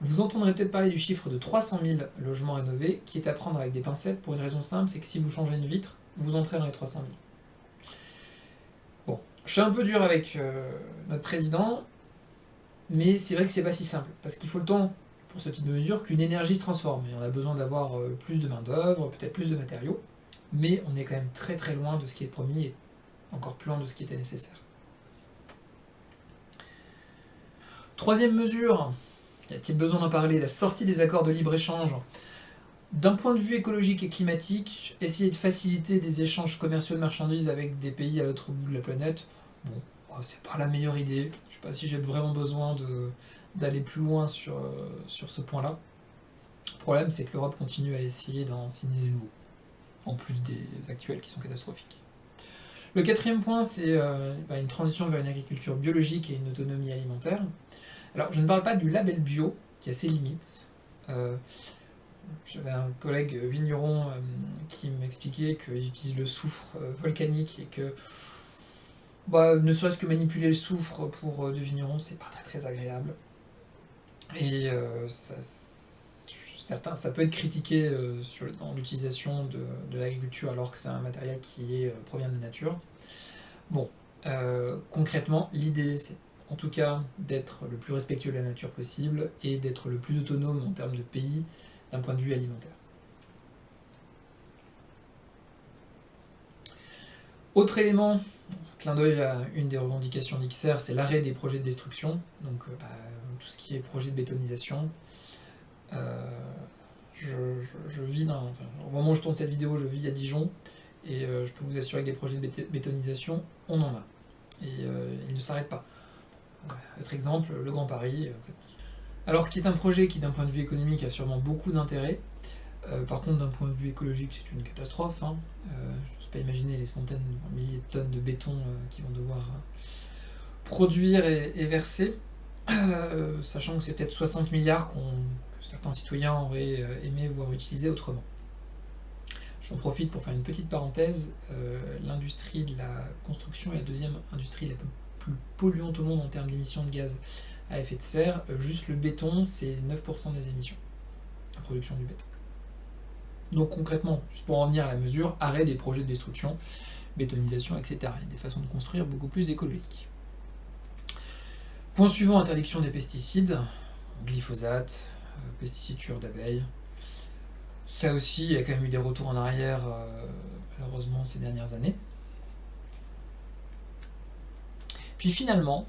Vous entendrez peut-être parler du chiffre de 300 000 logements rénovés, qui est à prendre avec des pincettes pour une raison simple, c'est que si vous changez une vitre, vous entrez dans les 300 000. Bon, je suis un peu dur avec euh, notre président, mais c'est vrai que c'est pas si simple, parce qu'il faut le temps pour ce type de mesure qu'une énergie se transforme, et on a besoin d'avoir euh, plus de main d'œuvre, peut-être plus de matériaux mais on est quand même très très loin de ce qui est promis et encore plus loin de ce qui était nécessaire. Troisième mesure, y a-t-il besoin d'en parler La sortie des accords de libre-échange. D'un point de vue écologique et climatique, essayer de faciliter des échanges commerciaux de marchandises avec des pays à l'autre bout de la planète, bon, oh, c'est pas la meilleure idée. Je sais pas si j'ai vraiment besoin d'aller plus loin sur, euh, sur ce point-là. Le problème, c'est que l'Europe continue à essayer d'en signer des nouveaux, en plus des actuels qui sont catastrophiques. Le quatrième point, c'est euh, bah, une transition vers une agriculture biologique et une autonomie alimentaire. Alors, je ne parle pas du label bio, qui a ses limites. Euh, j'avais un collègue vigneron euh, qui m'expliquait qu'il utilise le soufre volcanique et que bah, ne serait-ce que manipuler le soufre pour des vignerons, c'est pas très très agréable. Et ça, ça peut être critiqué euh, dans l'utilisation de, l'agriculture alors que c'est un matériel qui euh, provient de la nature. Bon, euh, concrètement, l'idée c'est en tout cas d'être le plus respectueux de la nature possible et d'être le plus autonome en termes de pays d'un point de vue alimentaire. Autre élément, clin d'œil à une des revendications d'XR, c'est l'arrêt des projets de destruction, donc bah, tout ce qui est projet de bétonisation, euh, je, vis au moment où je tourne cette vidéo, je vis à Dijon, et euh, je peux vous assurer que des projets de bétonisation, on en a. Et euh, ils ne s'arrêtent pas. Autre exemple, le Grand Paris. Alors, qui est un projet qui, d'un point de vue économique, a sûrement beaucoup d'intérêt. par contre, d'un point de vue écologique, c'est une catastrophe. Hein. je n'ose pas imaginer les centaines, milliers de tonnes de béton qui vont devoir produire et verser. sachant que c'est peut-être 60 milliards qu'on certains citoyens auraient euh, aimé voir utilisé autrement. J'en profite pour faire une petite parenthèse. Euh, l'industrie de la construction est la deuxième industrie la plus polluante au monde en termes d'émissions de gaz à effet de serre. Euh, juste le béton, c'est 9% des émissions, la production du béton. Donc concrètement, juste pour en venir à la mesure, arrêt des projets de destruction, bétonisation, etc. Il y a des façons de construire beaucoup plus écologiques. Point suivant, interdiction des pesticides, glyphosate, pesticides d'abeilles. Ça aussi, il y a quand même eu des retours en arrière, euh, malheureusement, ces dernières années. Puis finalement,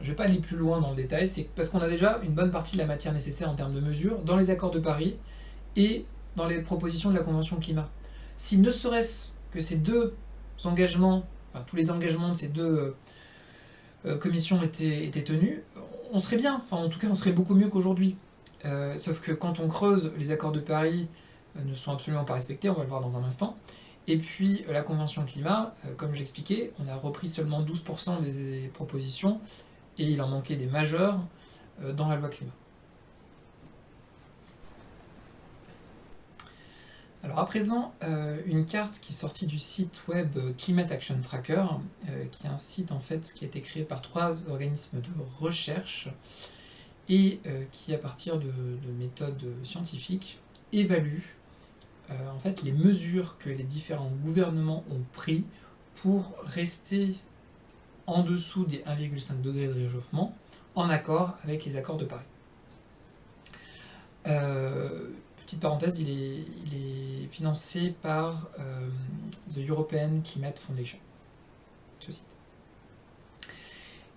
je ne vais pas aller plus loin dans le détail, c'est parce qu'on a déjà une bonne partie de la matière nécessaire en termes de mesures dans les accords de Paris et dans les propositions de la Convention climat. Si ne serait-ce que ces deux engagements, enfin tous les engagements de ces deux euh, euh, commissions étaient, tenus, on serait bien, enfin en tout cas on serait beaucoup mieux qu'aujourd'hui. Euh, sauf que quand on creuse, les accords de Paris ne sont absolument pas respectés, on va le voir dans un instant. Et puis euh, la Convention climat, comme j'expliquais, on a repris seulement 12% des propositions, et il en manquait des majeurs dans la loi climat. Alors à présent, une carte qui est sortie du site web Climate Action Tracker, qui est un site en fait qui a été créé par trois organismes de recherche, et euh, qui, à partir de, méthodes scientifiques, évalue euh, en fait, les mesures que les différents gouvernements ont pris pour rester en dessous des 1,5 degrés de réchauffement, en accord avec les accords de Paris. Euh, petite parenthèse, il est, financé par The European Climate Foundation, ce site.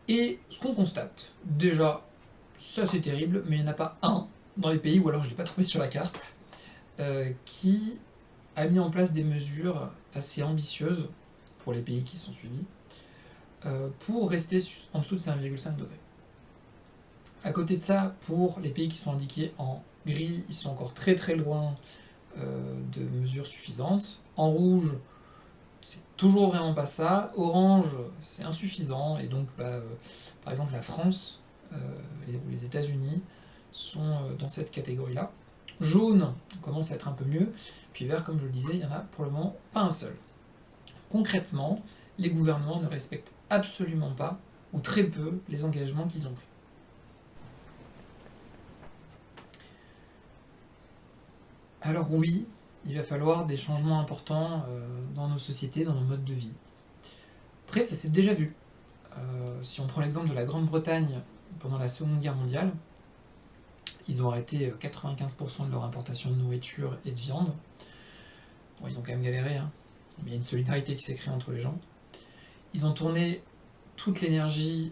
Et ce qu'on constate, déjà, ça c'est terrible, mais il n'y en a pas un dans les pays, ou alors je ne l'ai pas trouvé sur la carte, euh, qui a mis en place des mesures assez ambitieuses pour les pays qui sont suivis, euh, pour rester en dessous de 5,5 degrés. À côté de ça, pour les pays qui sont indiqués en gris, ils sont encore très très loin euh, de mesures suffisantes. En rouge, c'est toujours vraiment pas ça. Orange, c'est insuffisant, et donc bah, par exemple la France euh, les États-Unis sont dans cette catégorie-là. Jaune commence à être un peu mieux, puis vert, comme je le disais, il n'y en a pour le moment pas un seul. Concrètement, les gouvernements ne respectent absolument pas, ou très peu, les engagements qu'ils ont pris. Alors oui, il va falloir des changements importants euh, dans nos sociétés, dans nos modes de vie. Après, ça s'est déjà vu. si on prend l'exemple de la Grande-Bretagne pendant la Seconde Guerre mondiale. Ils ont arrêté 95% euh, de leur importation de nourriture et de viande. Bon, ils ont quand même galéré, hein. mais il y a une solidarité qui s'est créée entre les gens. Ils ont tourné toute l'énergie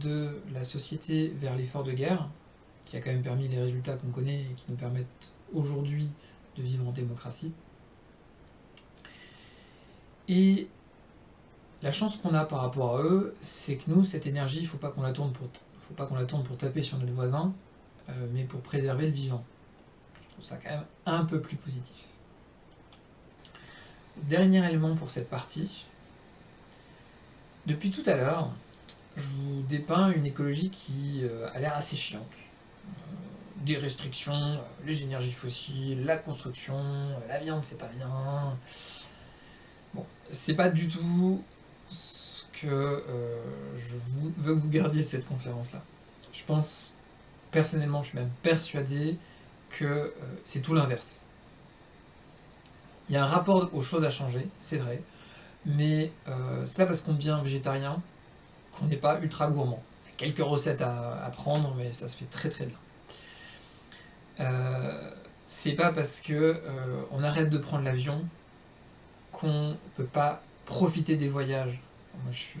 de la société vers l'effort de guerre, qui a quand même permis les résultats qu'on connaît et qui nous permettent aujourd'hui de vivre en démocratie. Et la chance qu'on a par rapport à eux, c'est que nous, cette énergie, il ne faut pas qu'on la tourne pour faut pas qu'on la tourne pour taper sur notre voisin, euh, mais pour préserver le vivant. Je trouve ça quand même un peu plus positif. Dernier élément pour cette partie. Depuis tout à l'heure, je vous dépeins une écologie qui euh, a l'air assez chiante. Euh, des restrictions, les énergies fossiles, la construction, la viande c'est pas bien. Bon, c'est pas du tout ce que euh, je veux que vous gardiez cette conférence-là. Je pense, personnellement, je suis même persuadé que euh, c'est tout l'inverse. Il y a un rapport aux choses à changer, c'est vrai, mais euh, c'est pas parce qu'on devient végétarien qu'on n'est pas ultra gourmand. Il y a quelques recettes à, prendre, mais ça se fait très très bien. c'est pas parce que on arrête de prendre l'avion qu'on peut pas profiter des voyages. Moi, je suis,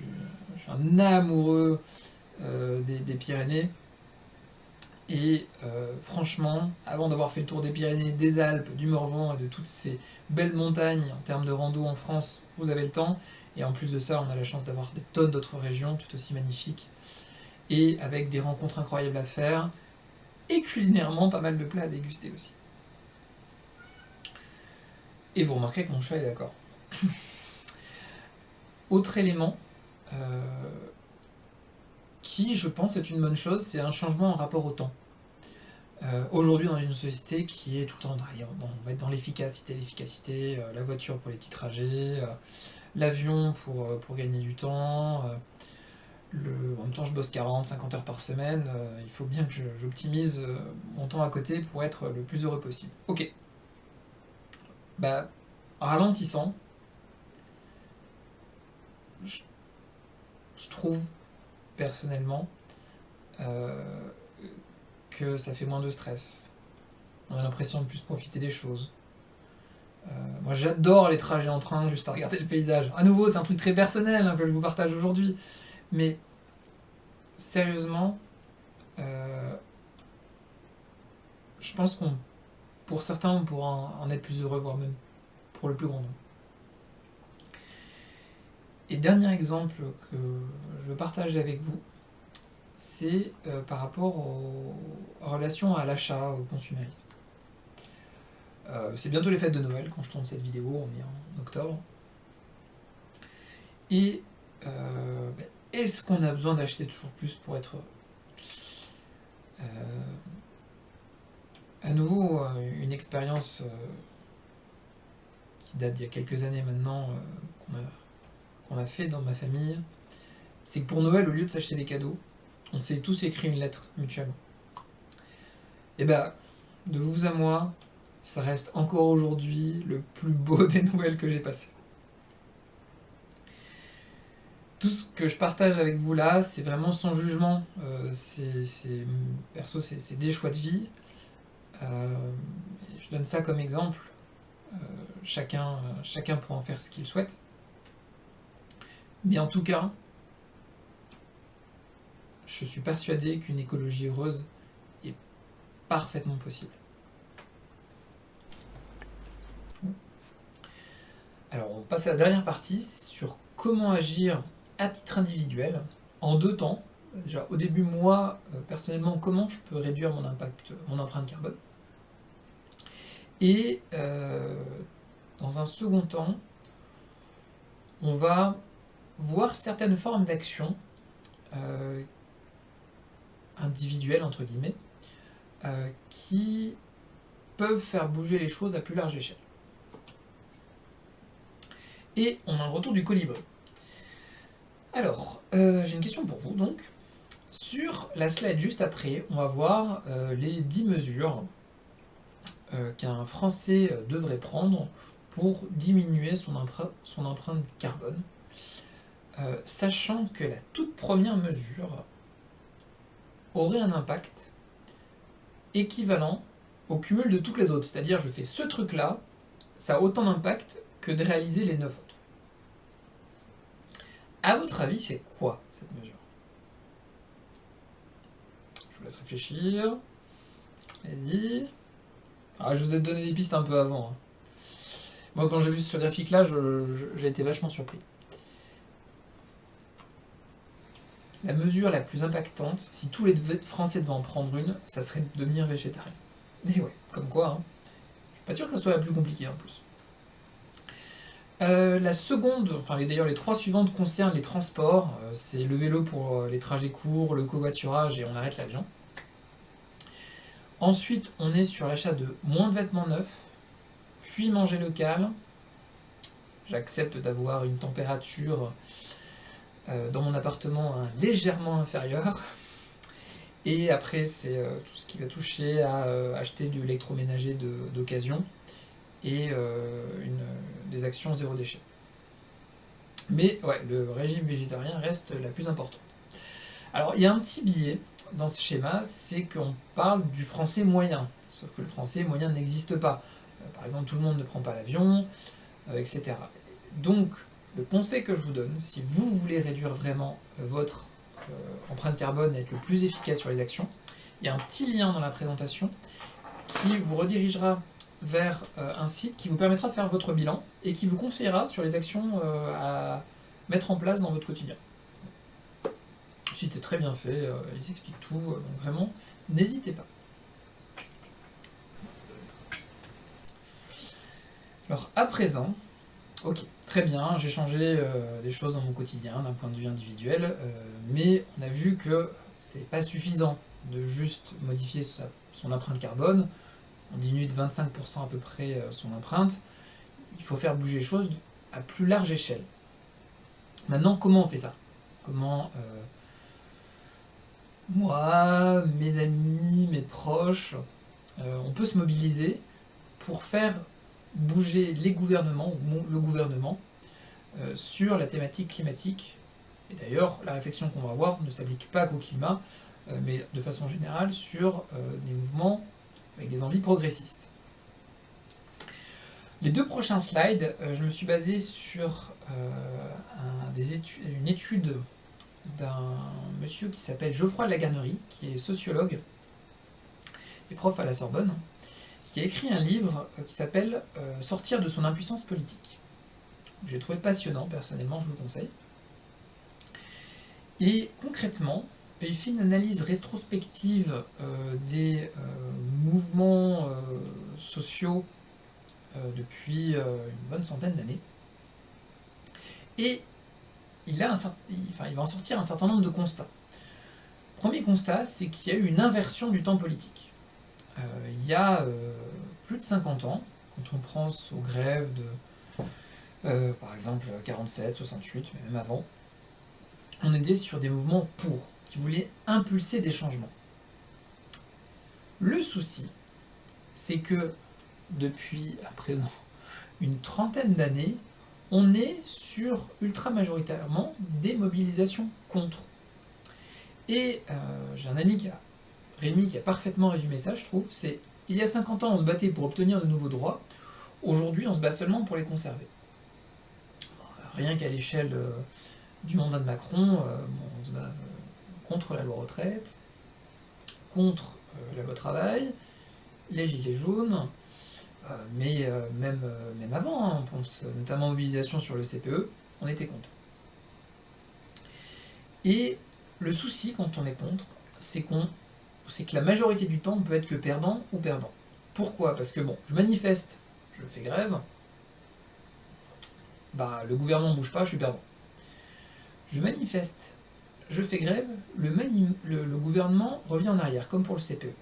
un amoureux euh, des, Pyrénées. Et euh, franchement, avant d'avoir fait le tour des Pyrénées, des Alpes, du Morvan et de toutes ces belles montagnes en termes de rando en France, vous avez le temps. Et en plus de ça, on a la chance d'avoir des tonnes d'autres régions tout aussi magnifiques. Et avec des rencontres incroyables à faire. Et culinairement, pas mal de plats à déguster aussi. Et vous remarquez que mon chat est d'accord. Autre élément euh, qui, je pense, est une bonne chose, c'est un changement en rapport au temps. Euh, aujourd'hui, dans une société qui est tout le temps dans, dans l'efficacité, l'efficacité, euh, la voiture pour les petits trajets, l'avion pour, pour gagner du temps. En même temps, je bosse 40, 50 heures par semaine. il faut bien que j'optimise mon temps à côté pour être le plus heureux possible. Ok. Bah, ralentissant, je, trouve personnellement euh, ça fait moins de stress. On a l'impression de plus profiter des choses. Euh, moi j'adore les trajets en train, juste à regarder le paysage. À nouveau, c'est un truc très personnel hein, que je vous partage aujourd'hui. Mais sérieusement, euh, je pense qu'on, pour certains, on pourra en être plus heureux, voire même pour le plus grand nombre. Et dernier exemple que je veux partager avec vous, c'est euh, par rapport aux, relations à l'achat, au consumérisme. Euh, c'est bientôt les fêtes de Noël quand je tourne cette vidéo, on est en octobre. Et euh, est-ce qu'on a besoin d'acheter toujours plus pour être à nouveau une expérience qui date d'il y a quelques années maintenant, qu'on a qu'on a fait dans ma famille, c'est que pour Noël, au lieu de s'acheter des cadeaux, on s'est tous écrit une lettre mutuellement. Et bah, de vous à moi, ça reste encore aujourd'hui le plus beau des Noëls que j'ai passé. Tout ce que je partage avec vous là, c'est vraiment sans jugement. Euh, c'est, perso, c'est des choix de vie. Euh, je donne ça comme exemple. Euh, chacun, chacun pourra en faire ce qu'il souhaite. Mais en tout cas, je suis persuadé qu'une écologie heureuse est parfaitement possible. Alors on passe à la dernière partie sur comment agir à titre individuel en deux temps. Au début moi euh, personnellement comment je peux réduire mon impact, mon empreinte carbone. Et euh, dans un second temps, on va voir certaines formes d'action euh, individuelles, entre guillemets, euh, qui peuvent faire bouger les choses à plus large échelle. Et on a un retour du colibri. Alors, euh, j'ai une question pour vous, donc. Sur la slide juste après, on va voir les 10 mesures qu'un Français devrait prendre pour diminuer son, empreinte carbone euh, sachant que la toute première mesure aurait un impact équivalent au cumul de toutes les autres. C'est-à-dire, je fais ce truc-là, ça a autant d'impact que de réaliser les 9 autres. À votre avis, c'est quoi cette mesure? Je vous laisse réfléchir. Vas-y. Ah, je vous ai donné des pistes un peu avant. Hein. Moi, quand j'ai vu ce graphique-là, j'ai été vachement surpris. La mesure la plus impactante, si tous les Français devaient en prendre une, ça serait de devenir végétarien. Et ouais, comme quoi, hein. je suis pas sûr que ça soit la plus compliquée en plus. Euh, la seconde, enfin d'ailleurs les trois suivantes concernent les transports. Euh, c'est le vélo pour euh, les trajets courts, le covoiturage et on arrête l'avion. Ensuite, on est sur l'achat de moins de vêtements neufs, puis manger local. J'accepte d'avoir une température dans mon appartement légèrement inférieure. Et après, c'est tout ce qui va toucher à acheter de l'électroménager d'occasion et euh, des actions zéro déchet. Mais ouais, le régime végétarien reste la plus importante. Alors il y a un petit biais dans ce schéma, c'est qu'on parle du français moyen, sauf que le français moyen n'existe pas. Euh, par exemple, tout le monde ne prend pas l'avion, euh, etc. Donc, le conseil que je vous donne, si vous voulez réduire vraiment votre empreinte carbone et être le plus efficace sur les actions, il y a un petit lien dans la présentation qui vous redirigera vers euh, un site qui vous permettra de faire votre bilan et qui vous conseillera sur les actions euh, à mettre en place dans votre quotidien. Le site est très bien fait, euh, il s'explique tout, donc vraiment, n'hésitez pas. Alors à présent, ok, très bien, j'ai changé des choses dans mon quotidien d'un point de vue individuel, mais on a vu que c'est pas suffisant de juste modifier son empreinte carbone, on diminue de 25% à peu près euh, son empreinte, il faut faire bouger les choses à plus large échelle. Maintenant, comment on fait ça? Comment euh, moi, mes amis, mes proches, euh, on peut se mobiliser pour faire bouger les gouvernements, ou le gouvernement, sur la thématique climatique. Et d'ailleurs, la réflexion qu'on va avoir ne s'applique pas qu'au climat, mais de façon générale sur des mouvements avec des envies progressistes. Les deux prochains slides, euh, je me suis basé sur euh, une étude d'un monsieur qui s'appelle Geoffroy de la Garnerie, qui est sociologue et prof à la Sorbonne, qui a écrit un livre euh, qui s'appelle Sortir de son impuissance politique. J'ai trouvé passionnant, personnellement, je vous le conseille. Et concrètement, il fait une analyse rétrospective euh, des euh, mouvements euh, sociaux depuis une bonne centaine d'années. Et il, a enfin, il va en sortir un certain nombre de constats. Premier constat, c'est qu'il y a eu une inversion du temps politique. il y a plus de 50 ans, quand on pense aux grèves de, par exemple, 47, 68, mais même avant, on était sur des mouvements pour qui voulait impulser des changements. Le souci, c'est que depuis à présent une trentaine d'années, on est sur ultra majoritairement des mobilisations contre. Et euh, j'ai un ami qui a, Rémi, qui a parfaitement résumé ça, je trouve, c'est il y a 50 ans on se battait pour obtenir de nouveaux droits, aujourd'hui on se bat seulement pour les conserver. Rien qu'à l'échelle euh, du mandat de Macron, euh, on se bat contre la loi retraite, contre euh, la loi travail, les gilets jaunes, euh, mais euh, même, même avant, hein, on pense notamment mobilisation sur le CPE, on était contre. Et le souci quand on est contre, c'est qu'on c'est que la majorité du temps, on peut être que perdant ou perdant. Pourquoi? Parce que bon, je manifeste, je fais grève, bah le gouvernement ne bouge pas, je suis perdant. Je manifeste, je fais grève, le, le, gouvernement revient en arrière, comme pour le CPE.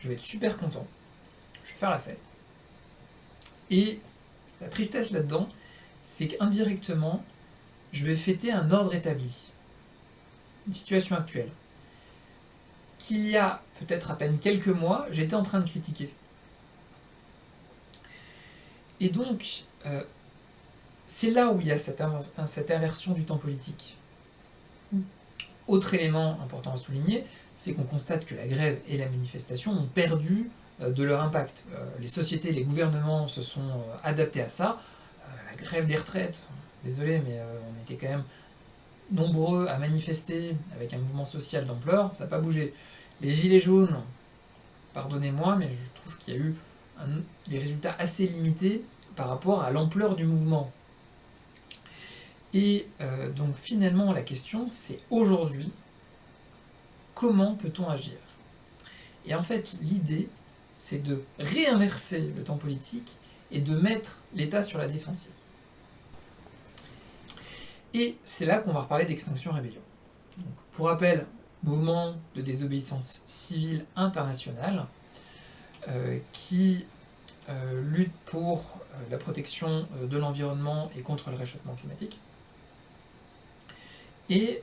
Je vais être super content, je vais faire la fête. Et la tristesse là-dedans, c'est qu'indirectement, je vais fêter un ordre établi, une situation actuelle, qu'il y a peut-être à peine quelques mois, j'étais en train de critiquer. Et donc, euh, c'est là où il y a cette, cette inversion du temps politique. Autre élément important à souligner, c'est qu'on constate que la grève et la manifestation ont perdu euh, de leur impact. Euh, les sociétés, les gouvernements se sont adaptés à ça. La grève des retraites, désolé, mais on était quand même nombreux à manifester avec un mouvement social d'ampleur, ça n'a pas bougé. Les gilets jaunes, pardonnez-moi, mais je trouve qu'il y a eu des résultats assez limités par rapport à l'ampleur du mouvement. Et euh, donc finalement la question c'est aujourd'hui, comment peut-on agir? Et en fait l'idée c'est de réinverser le temps politique et de mettre l'État sur la défensive. Et c'est là qu'on va reparler d'extinction rébellion. pour rappel, mouvement de désobéissance civile internationale euh, qui euh, lutte pour euh, la protection de l'environnement et contre le réchauffement climatique. Et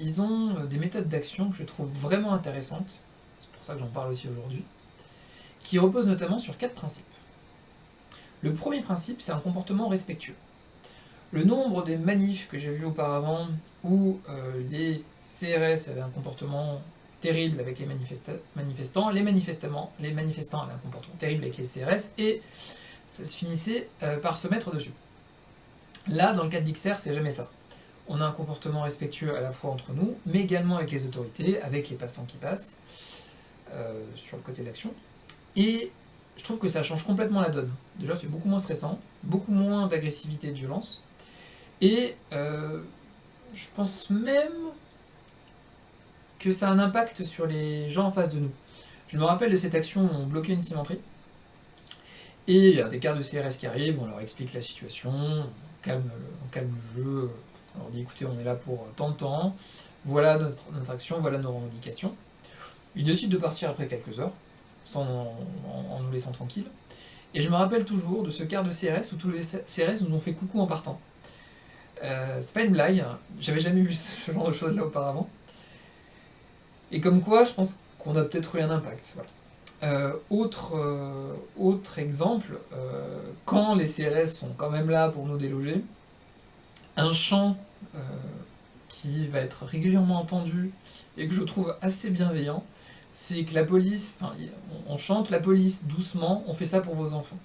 ils ont des méthodes d'action que je trouve vraiment intéressantes, c'est pour ça que j'en parle aussi aujourd'hui, qui reposent notamment sur quatre principes. Le premier principe, c'est un comportement respectueux. Le nombre des manifs que j'ai vus auparavant où euh, les CRS avaient un comportement terrible avec les manifestants, les, manifestants, les manifestants avaient un comportement terrible avec les CRS, et ça se finissait euh, par se mettre dessus. Là, dans le cas d'XR, c'est jamais ça. On a un comportement respectueux à la fois entre nous, mais également avec les autorités, avec les passants qui passent, euh, sur le côté de l'action. Et je trouve que ça change complètement la donne. Déjà, c'est beaucoup moins stressant, beaucoup moins d'agressivité et de violence, et euh, je pense même que ça a un impact sur les gens en face de nous. Je me rappelle de cette action où on bloquait une cimenterie, et il y a des cartes de CRS qui arrivent, on leur explique la situation, on calme le, jeu, on leur dit écoutez on est là pour tant de temps, voilà notre, action, voilà nos revendications. Ils décident de partir après quelques heures, sans, en, nous laissant tranquilles. Et je me rappelle toujours de ce quart de CRS où tous les CRS nous ont fait coucou en partant. Euh, c'est pas une blague, j'avais jamais vu ce genre de choses là auparavant. Et comme quoi, je pense qu'on a peut-être eu un impact. Euh, autre, euh, autre exemple, quand les CRS sont quand même là pour nous déloger, un chant qui va être régulièrement entendu et que je trouve assez bienveillant, c'est que la police, on chante la police doucement, on fait ça pour vos enfants.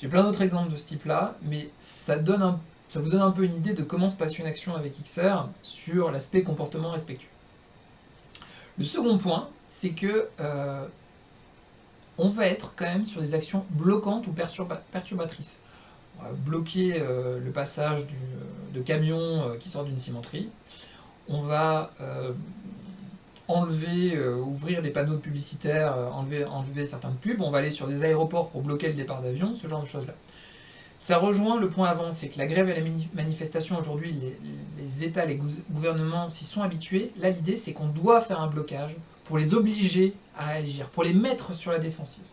J'ai plein d'autres exemples de ce type-là, mais ça donne un ça vous donne un peu une idée de comment se passe une action avec XR sur l'aspect comportement respectueux. Le second point, c'est que euh, on va être quand même sur des actions bloquantes ou perturbatrices. On va bloquer euh, le passage de camions euh, qui sortent d'une cimenterie. On va enlever, ouvrir des panneaux publicitaires, enlever, enlever certains pubs. On va aller sur des aéroports pour bloquer le départ d'avions, ce genre de choses-là. Ça rejoint le point avant, c'est que la grève et la manifestation aujourd'hui, les, États, les gouvernements s'y sont habitués. Là, l'idée, c'est qu'on doit faire un blocage pour les obliger à réagir, pour les mettre sur la défensive.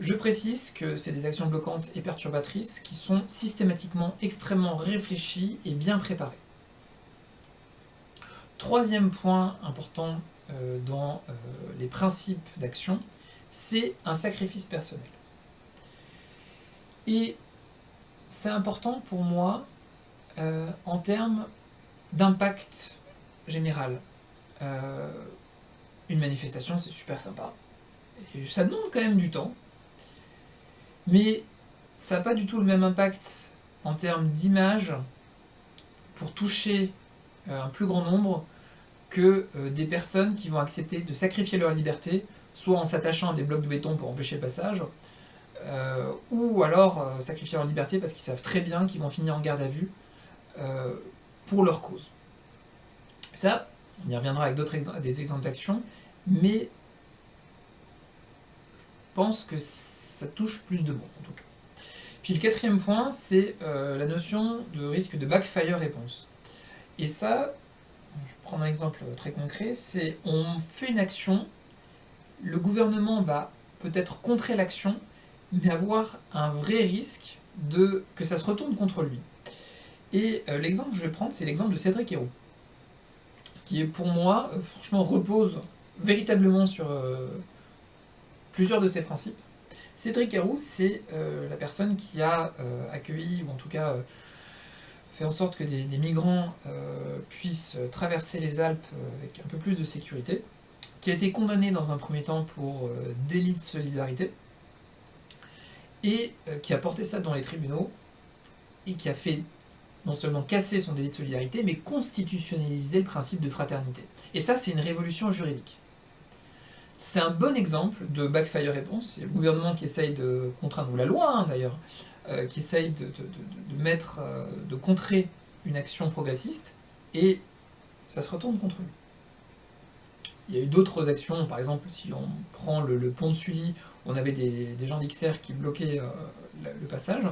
Je précise que c'est des actions bloquantes et perturbatrices qui sont systématiquement extrêmement réfléchies et bien préparées. Troisième point important euh, dans euh, les principes d'action, c'est un sacrifice personnel. Et c'est important pour moi euh, en termes d'impact général. Euh, une manifestation, c'est super sympa. Et ça demande quand même du temps. Mais ça n'a pas du tout le même impact en termes d'image pour toucher euh, un plus grand nombre que des personnes qui vont accepter de sacrifier leur liberté, soit en s'attachant à des blocs de béton pour empêcher le passage, euh, ou alors euh, sacrifier leur liberté parce qu'ils savent très bien qu'ils vont finir en garde à vue euh, pour leur cause. Ça, on y reviendra avec d'autres des exemples d'action, mais je pense que ça touche plus de monde en tout cas. Puis le quatrième point, c'est la notion de risque de backfire réponse. Et ça, je vais prendre un exemple très concret, c'est on fait une action, le gouvernement va peut-être contrer l'action, mais avoir un vrai risque de que ça se retourne contre lui. Et euh, l'exemple que je vais prendre, c'est l'exemple de Cédric Héroux, qui est pour moi, euh, franchement, repose véritablement sur euh, plusieurs de ses principes. Cédric Héroux, c'est la personne qui a accueilli, ou en tout cas fait en sorte que des, des migrants puissent traverser les Alpes avec un peu plus de sécurité, qui a été condamné dans un premier temps pour délit de solidarité, et qui a porté ça dans les tribunaux, et qui a fait non seulement casser son délit de solidarité, mais constitutionnaliser le principe de fraternité. Et ça, c'est une révolution juridique. C'est un bon exemple de backfire réponse. C'est le gouvernement qui essaye de contraindre, ou la loi hein, d'ailleurs, euh, qui essaye de, mettre, euh, de contrer une action progressiste, et ça se retourne contre lui. Il y a eu d'autres actions, par exemple, si on prend le, pont de Sully, on avait des, gens d'XR qui bloquaient euh, le passage,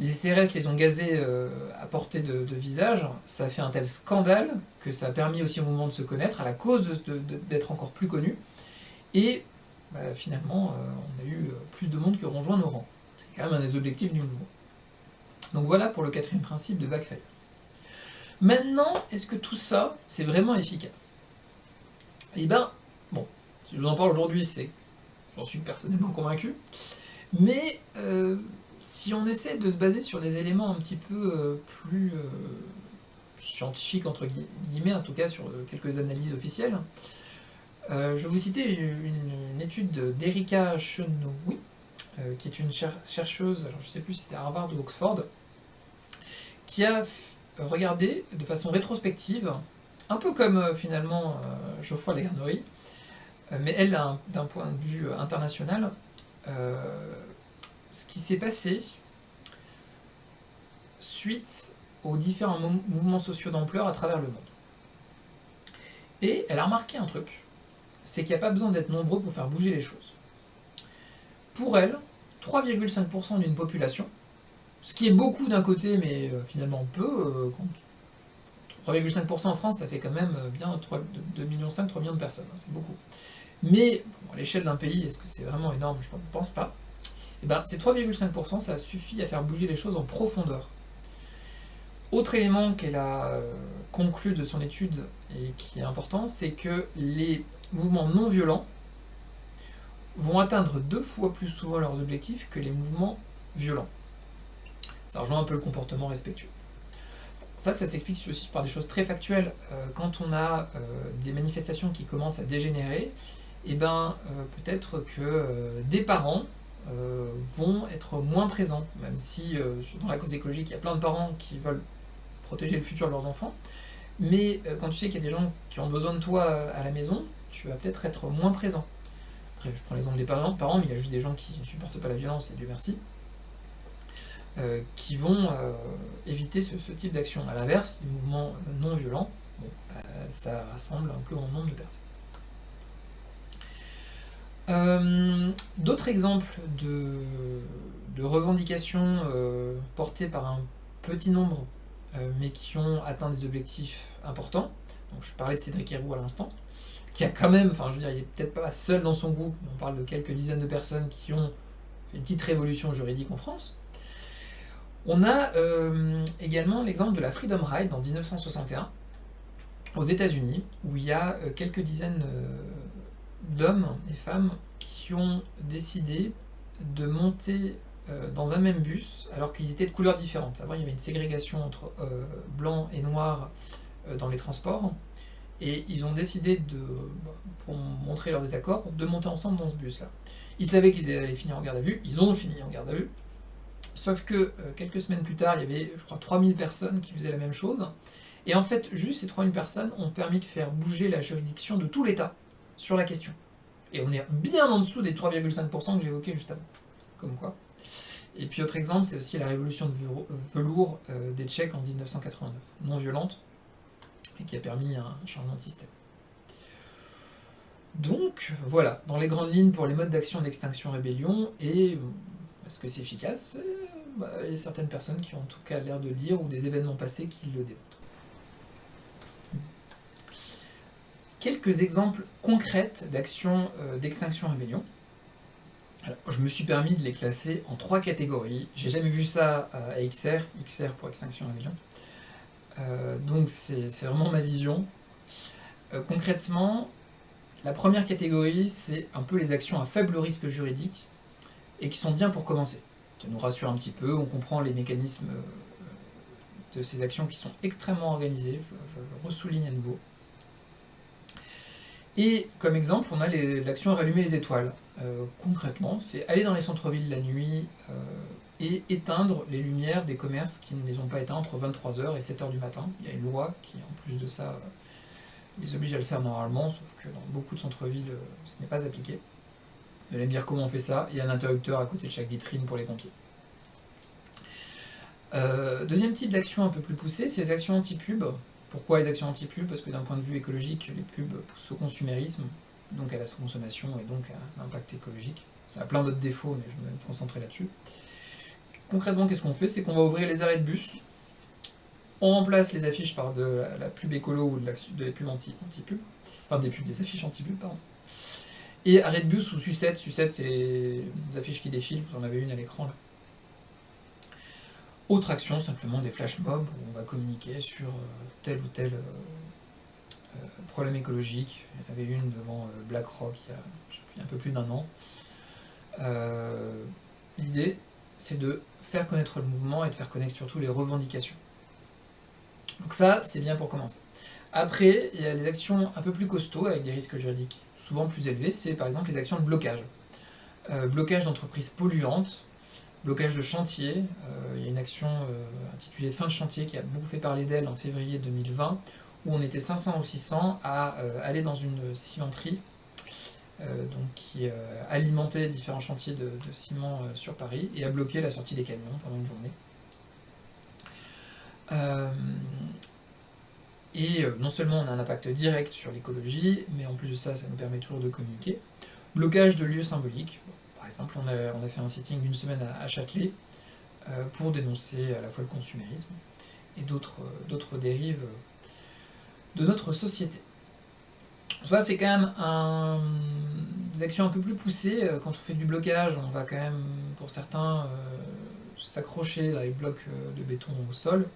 les CRS les ont gazés à portée de, visage, ça a fait un tel scandale que ça a permis aussi au mouvement de se connaître, à la cause d'être encore plus connu, et bah, finalement, on a eu plus de monde qui ont rejoint nos rangs. C'est quand même un des objectifs du mouvement. Donc voilà pour le quatrième principe de backfire. Maintenant, est-ce que tout ça, c'est vraiment efficace? Eh bien, bon, si je vous en parle aujourd'hui, c'est j'en suis personnellement convaincu, mais euh, si on essaie de se baser sur des éléments un petit peu euh, plus euh, scientifiques, entre guillemets, en tout cas sur quelques analyses officielles, je vais vous citer une, étude d'Erika Chenoui, qui est une chercheuse, alors je ne sais plus si c'est Harvard ou Oxford, qui a regardé de façon rétrospective, un peu comme finalement Geoffroy Lagarnerie, mais elle, d'un point de vue international, ce qui s'est passé suite aux différents mouvements sociaux d'ampleur à travers le monde. Et elle a remarqué un truc, c'est qu'il n'y a pas besoin d'être nombreux pour faire bouger les choses. Pour elle, 3,5% d'une population, ce qui est beaucoup d'un côté, mais euh, finalement peu. 3,5% euh, en France, ça fait quand même euh, bien 2,5 millions, 3 millions de personnes, hein, c'est beaucoup. Mais à l'échelle d'un pays, est-ce que c'est vraiment énorme? Je ne pense pas. Et eh ben, ces 3,5%, ça suffit à faire bouger les choses en profondeur. Autre élément qu'elle a conclu de son étude et qui est important, c'est que les mouvements non violents, vont atteindre deux fois plus souvent leurs objectifs que les mouvements violents. Ça rejoint un peu le comportement respectueux. Ça, ça s'explique aussi par des choses très factuelles. Euh, quand on a euh, des manifestations qui commencent à dégénérer, eh ben, euh, peut-être que des parents vont être moins présents, même si dans la cause écologique, il y a plein de parents qui veulent protéger le futur de leurs enfants. Mais quand tu sais qu'il y a des gens qui ont besoin de toi à la maison, tu vas peut-être être moins présent. Après, je prends l'exemple des parents, mais il y a juste des gens qui ne supportent pas la violence, et Dieu merci, euh, qui vont euh, éviter ce, type d'action. A l'inverse, les mouvements euh, non violents, bah, ça rassemble un plus grand nombre de personnes. D'autres exemples de, revendications portées par un petit nombre, mais qui ont atteint des objectifs importants. Donc, je parlais de Cédric Héroux à l'instant qui a quand même, enfin je veux dire, il est peut-être pas seul dans son groupe, on parle de quelques dizaines de personnes qui ont fait une petite révolution juridique en France. On a euh, également l'exemple de la Freedom Ride en 1961, aux États-Unis, où il y a euh, quelques dizaines euh, d'hommes et femmes qui ont décidé de monter dans un même bus alors qu'ils étaient de couleurs différentes. Avant, il y avait une ségrégation entre blanc et noir dans les transports. Et ils ont décidé, de, pour montrer leur désaccord, de monter ensemble dans ce bus-là. Ils savaient qu'ils allaient finir en garde à vue, ils ont fini en garde à vue, sauf que euh, quelques semaines plus tard, il y avait, je crois, 3000 personnes qui faisaient la même chose, et en fait, juste ces 3000 personnes ont permis de faire bouger la juridiction de tout l'État sur la question. Et on est bien en dessous des 3,5% que j'évoquais juste avant. Comme quoi. Et puis autre exemple, c'est aussi la révolution de velours euh, des Tchèques en 1989. Non violente, et qui a permis un changement de système. Donc voilà, dans les grandes lignes pour les modes d'action d'extinction rébellion, et est-ce que c'est efficace? Bah, Il y a certaines personnes qui ont en tout cas l'air de le dire, ou des événements passés qui le démontrent. Quelques exemples concrets d'actions euh, d'extinction rébellion. je me suis permis de les classer en trois catégories. J'ai jamais vu ça à XR, XR pour extinction rébellion. Euh, donc c'est vraiment ma vision. Euh, concrètement, la première catégorie, c'est un peu les actions à faible risque juridique et qui sont bien pour commencer. Ça nous rassure un petit peu, on comprend les mécanismes de ces actions qui sont extrêmement organisées, je, je le ressouligne à nouveau. Et comme exemple, on a l'action rallumer les étoiles. Euh, concrètement, c'est aller dans les centres-villes la nuit euh, et éteindre les lumières des commerces qui ne les ont pas éteints entre 23h et 7h du matin. Il y a une loi qui, en plus de ça, les oblige à le faire normalement, sauf que dans beaucoup de centres-villes, ce n'est pas appliqué. Vous allez me dire comment on fait ça, il y a un interrupteur à côté de chaque vitrine pour les pompiers. Euh, deuxième type d'action un peu plus poussée, c'est les actions anti-pub. Pourquoi les actions anti-pub Parce que d'un point de vue écologique, les pubs poussent au consumérisme, donc à la consommation et donc à l'impact écologique. Ça a plein d'autres défauts, mais je vais me concentrer là-dessus. Concrètement, qu'est-ce qu'on fait? C'est qu'on va ouvrir les arrêts de bus, on remplace les affiches par de la, pub écolo ou de, la, pubs anti-pub, enfin des pubs, des affiches anti-pub, pardon. Et arrêt de bus ou sucette, sucette c'est les affiches qui défilent, vous en avez une à l'écran là. Autre action, simplement des flash mobs, où on va communiquer sur euh, tel ou tel euh, euh, problème écologique. Il y en avait une devant BlackRock il y a, un peu plus d'un an. L'idée, c'est de faire connaître le mouvement et de faire connaître surtout les revendications. Donc ça, c'est bien pour commencer. Après, il y a des actions un peu plus costauds, avec des risques juridiques souvent plus élevés, c'est par exemple les actions de blocage. blocage d'entreprises polluantes, blocage de chantier, euh, il y a une action euh, intitulée Fin de chantier qui a beaucoup fait parler d'elle en février 2020, où on était 500 ou 600 à euh, aller dans une cimenterie donc qui alimentait différents chantiers de, ciment sur Paris et à bloquer la sortie des camions pendant une journée. et non seulement on a un impact direct sur l'écologie, mais en plus de ça, ça nous permet toujours de communiquer. Blocage de lieux symboliques, exemple, on a, fait un sitting d'une semaine à, Châtelet euh, pour dénoncer à la fois le consumérisme et d'autres dérives de notre société. Ça, c'est quand même des actions un peu plus poussées. Quand on fait du blocage, on va quand même, pour certains, euh, s'accrocher dans les blocs euh, de béton au sol.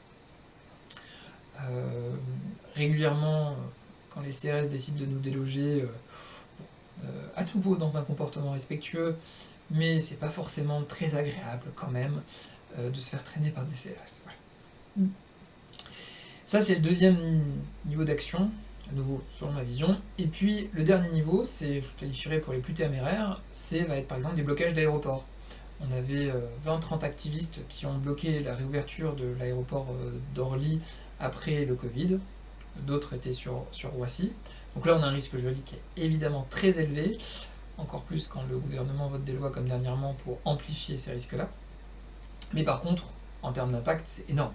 régulièrement, quand les CRS décident de nous déloger, euh, à nouveau dans un comportement respectueux, mais c'est pas forcément très agréable quand même euh, de se faire traîner par des CRS. Mm. Ça c'est le deuxième niveau d'action, à nouveau selon ma vision. Et puis le dernier niveau, c'est, je qualifierais pour les plus téméraires, c'est va être par exemple des blocages d'aéroports. On avait 20-30 euh, activistes qui ont bloqué la réouverture de l'aéroport d'Orly après le Covid, d'autres étaient sur, sur Roissy. Donc là, on a un risque juridique qui est évidemment très élevé, encore plus quand le gouvernement vote des lois comme dernièrement pour amplifier ces risques-là. Mais par contre, en termes d'impact, c'est énorme.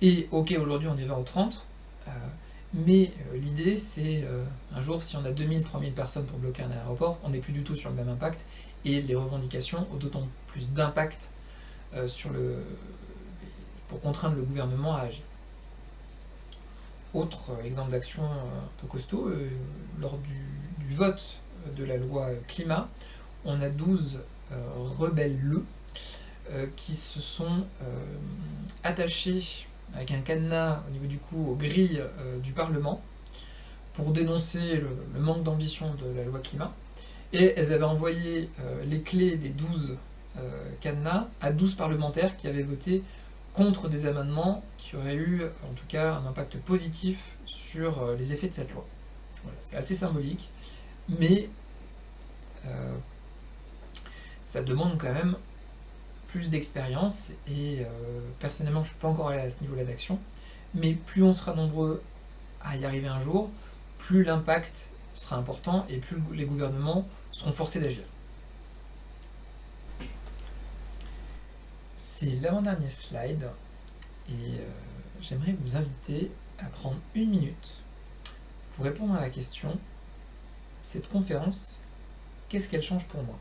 Et ok, aujourd'hui on est 20 ou 30, euh, mais euh, l'idée c'est, euh, un jour, si on a 2000, 3000 personnes pour bloquer un aéroport, on n'est plus du tout sur le même impact, et les revendications ont d'autant plus d'impact sur le pour contraindre le gouvernement à agir. Autre exemple d'action un peu costaud, euh, lors du, vote de la loi climat, on a 12 euh, rebelles euh, qui se sont attachés avec un cadenas au niveau du cou aux grilles du Parlement pour dénoncer le, manque d'ambition de la loi climat. Et elles avaient envoyé les clés des 12 cadenas à 12 parlementaires qui avaient voté contre des amendements qui auraient eu en tout cas un impact positif sur euh, les effets de cette loi. c'est assez symbolique, mais euh, ça demande quand même plus d'expérience, et euh, personnellement je ne suis pas encore allé à ce niveau-là d'action, mais plus on sera nombreux à y arriver un jour, plus l'impact sera important et plus les gouvernements seront forcés d'agir. C'est l'avant-dernier slide et euh, j'aimerais vous inviter à prendre une minute pour répondre à la question cette conférence, qu'est-ce qu'elle change pour moi?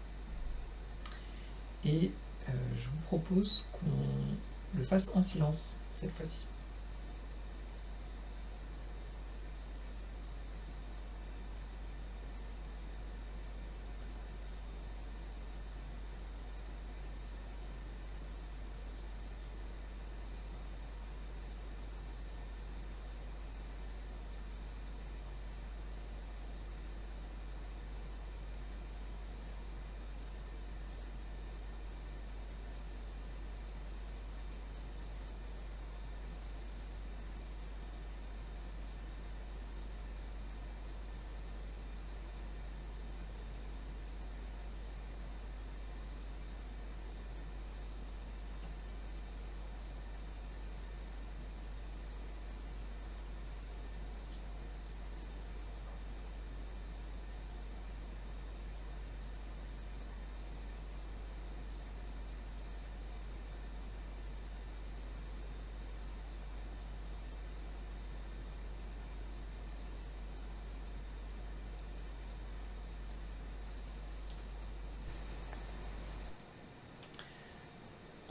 Et euh, je vous propose qu'on le fasse en silence cette fois-ci.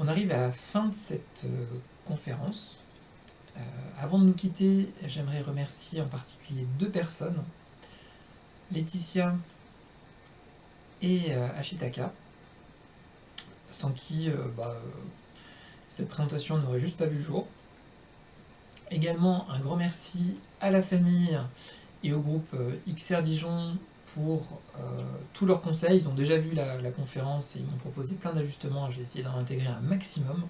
On arrive à la fin de cette conférence. avant de nous quitter, j'aimerais remercier en particulier deux personnes, Laetitia et Ashitaka, sans qui bah, cette présentation n'aurait juste pas vu le jour. Également un grand merci à la famille et au groupe euh, XR Dijon pour euh, tous leurs conseils. Ils ont déjà vu la, conférence et ils m'ont proposé plein d'ajustements. Je vais essayer d'en intégrer un maximum.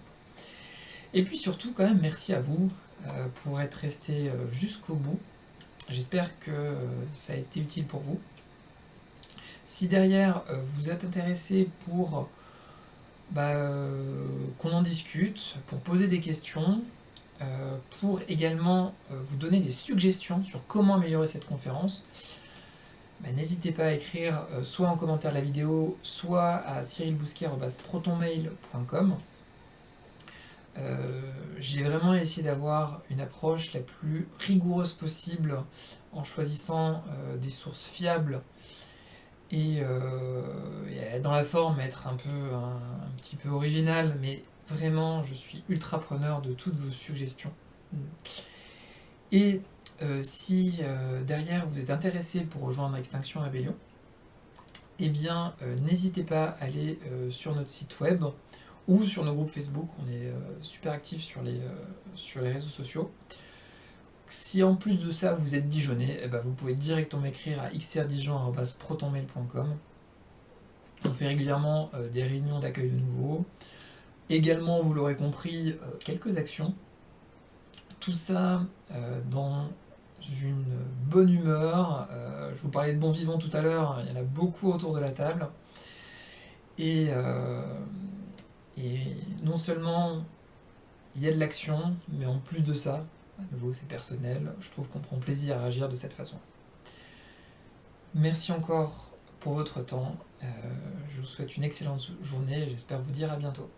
Et puis surtout, quand même, merci à vous euh, pour être resté jusqu'au bout. J'espère que ça a été utile pour vous. Si derrière vous êtes intéressé pour bah, qu'on en discute, pour poser des questions, euh, pour également euh, vous donner des suggestions sur comment améliorer cette conférence, bah, n'hésitez pas à écrire euh, soit en commentaire de la vidéo, soit à cyrilbousquet.protonmail.com. J'ai vraiment essayé d'avoir une approche la plus rigoureuse possible en choisissant des sources fiables et, dans la forme être un peu un petit peu original mais Vraiment, je suis ultra preneur de toutes vos suggestions. Et euh, si euh, derrière vous êtes intéressé pour rejoindre Extinction Rebellion, eh bien euh, n'hésitez pas à aller sur notre site web ou sur nos groupes Facebook, on est super actifs sur les, sur les réseaux sociaux. Si en plus de ça vous êtes Dijonais, eh ben, vous pouvez directement m'écrire à xrdijon.protonmail.com. On fait régulièrement des réunions d'accueil de nouveaux, Également, vous l'aurez compris, quelques actions. Tout ça dans une bonne humeur. Euh, je vous parlais de bon vivant tout à l'heure, il y en a beaucoup autour de la table. Et, et non seulement il y a de l'action, mais en plus de ça, à nouveau c'est personnel, je trouve qu'on prend plaisir à agir de cette façon. Merci encore pour votre temps, je vous souhaite une excellente journée et j'espère vous dire à bientôt.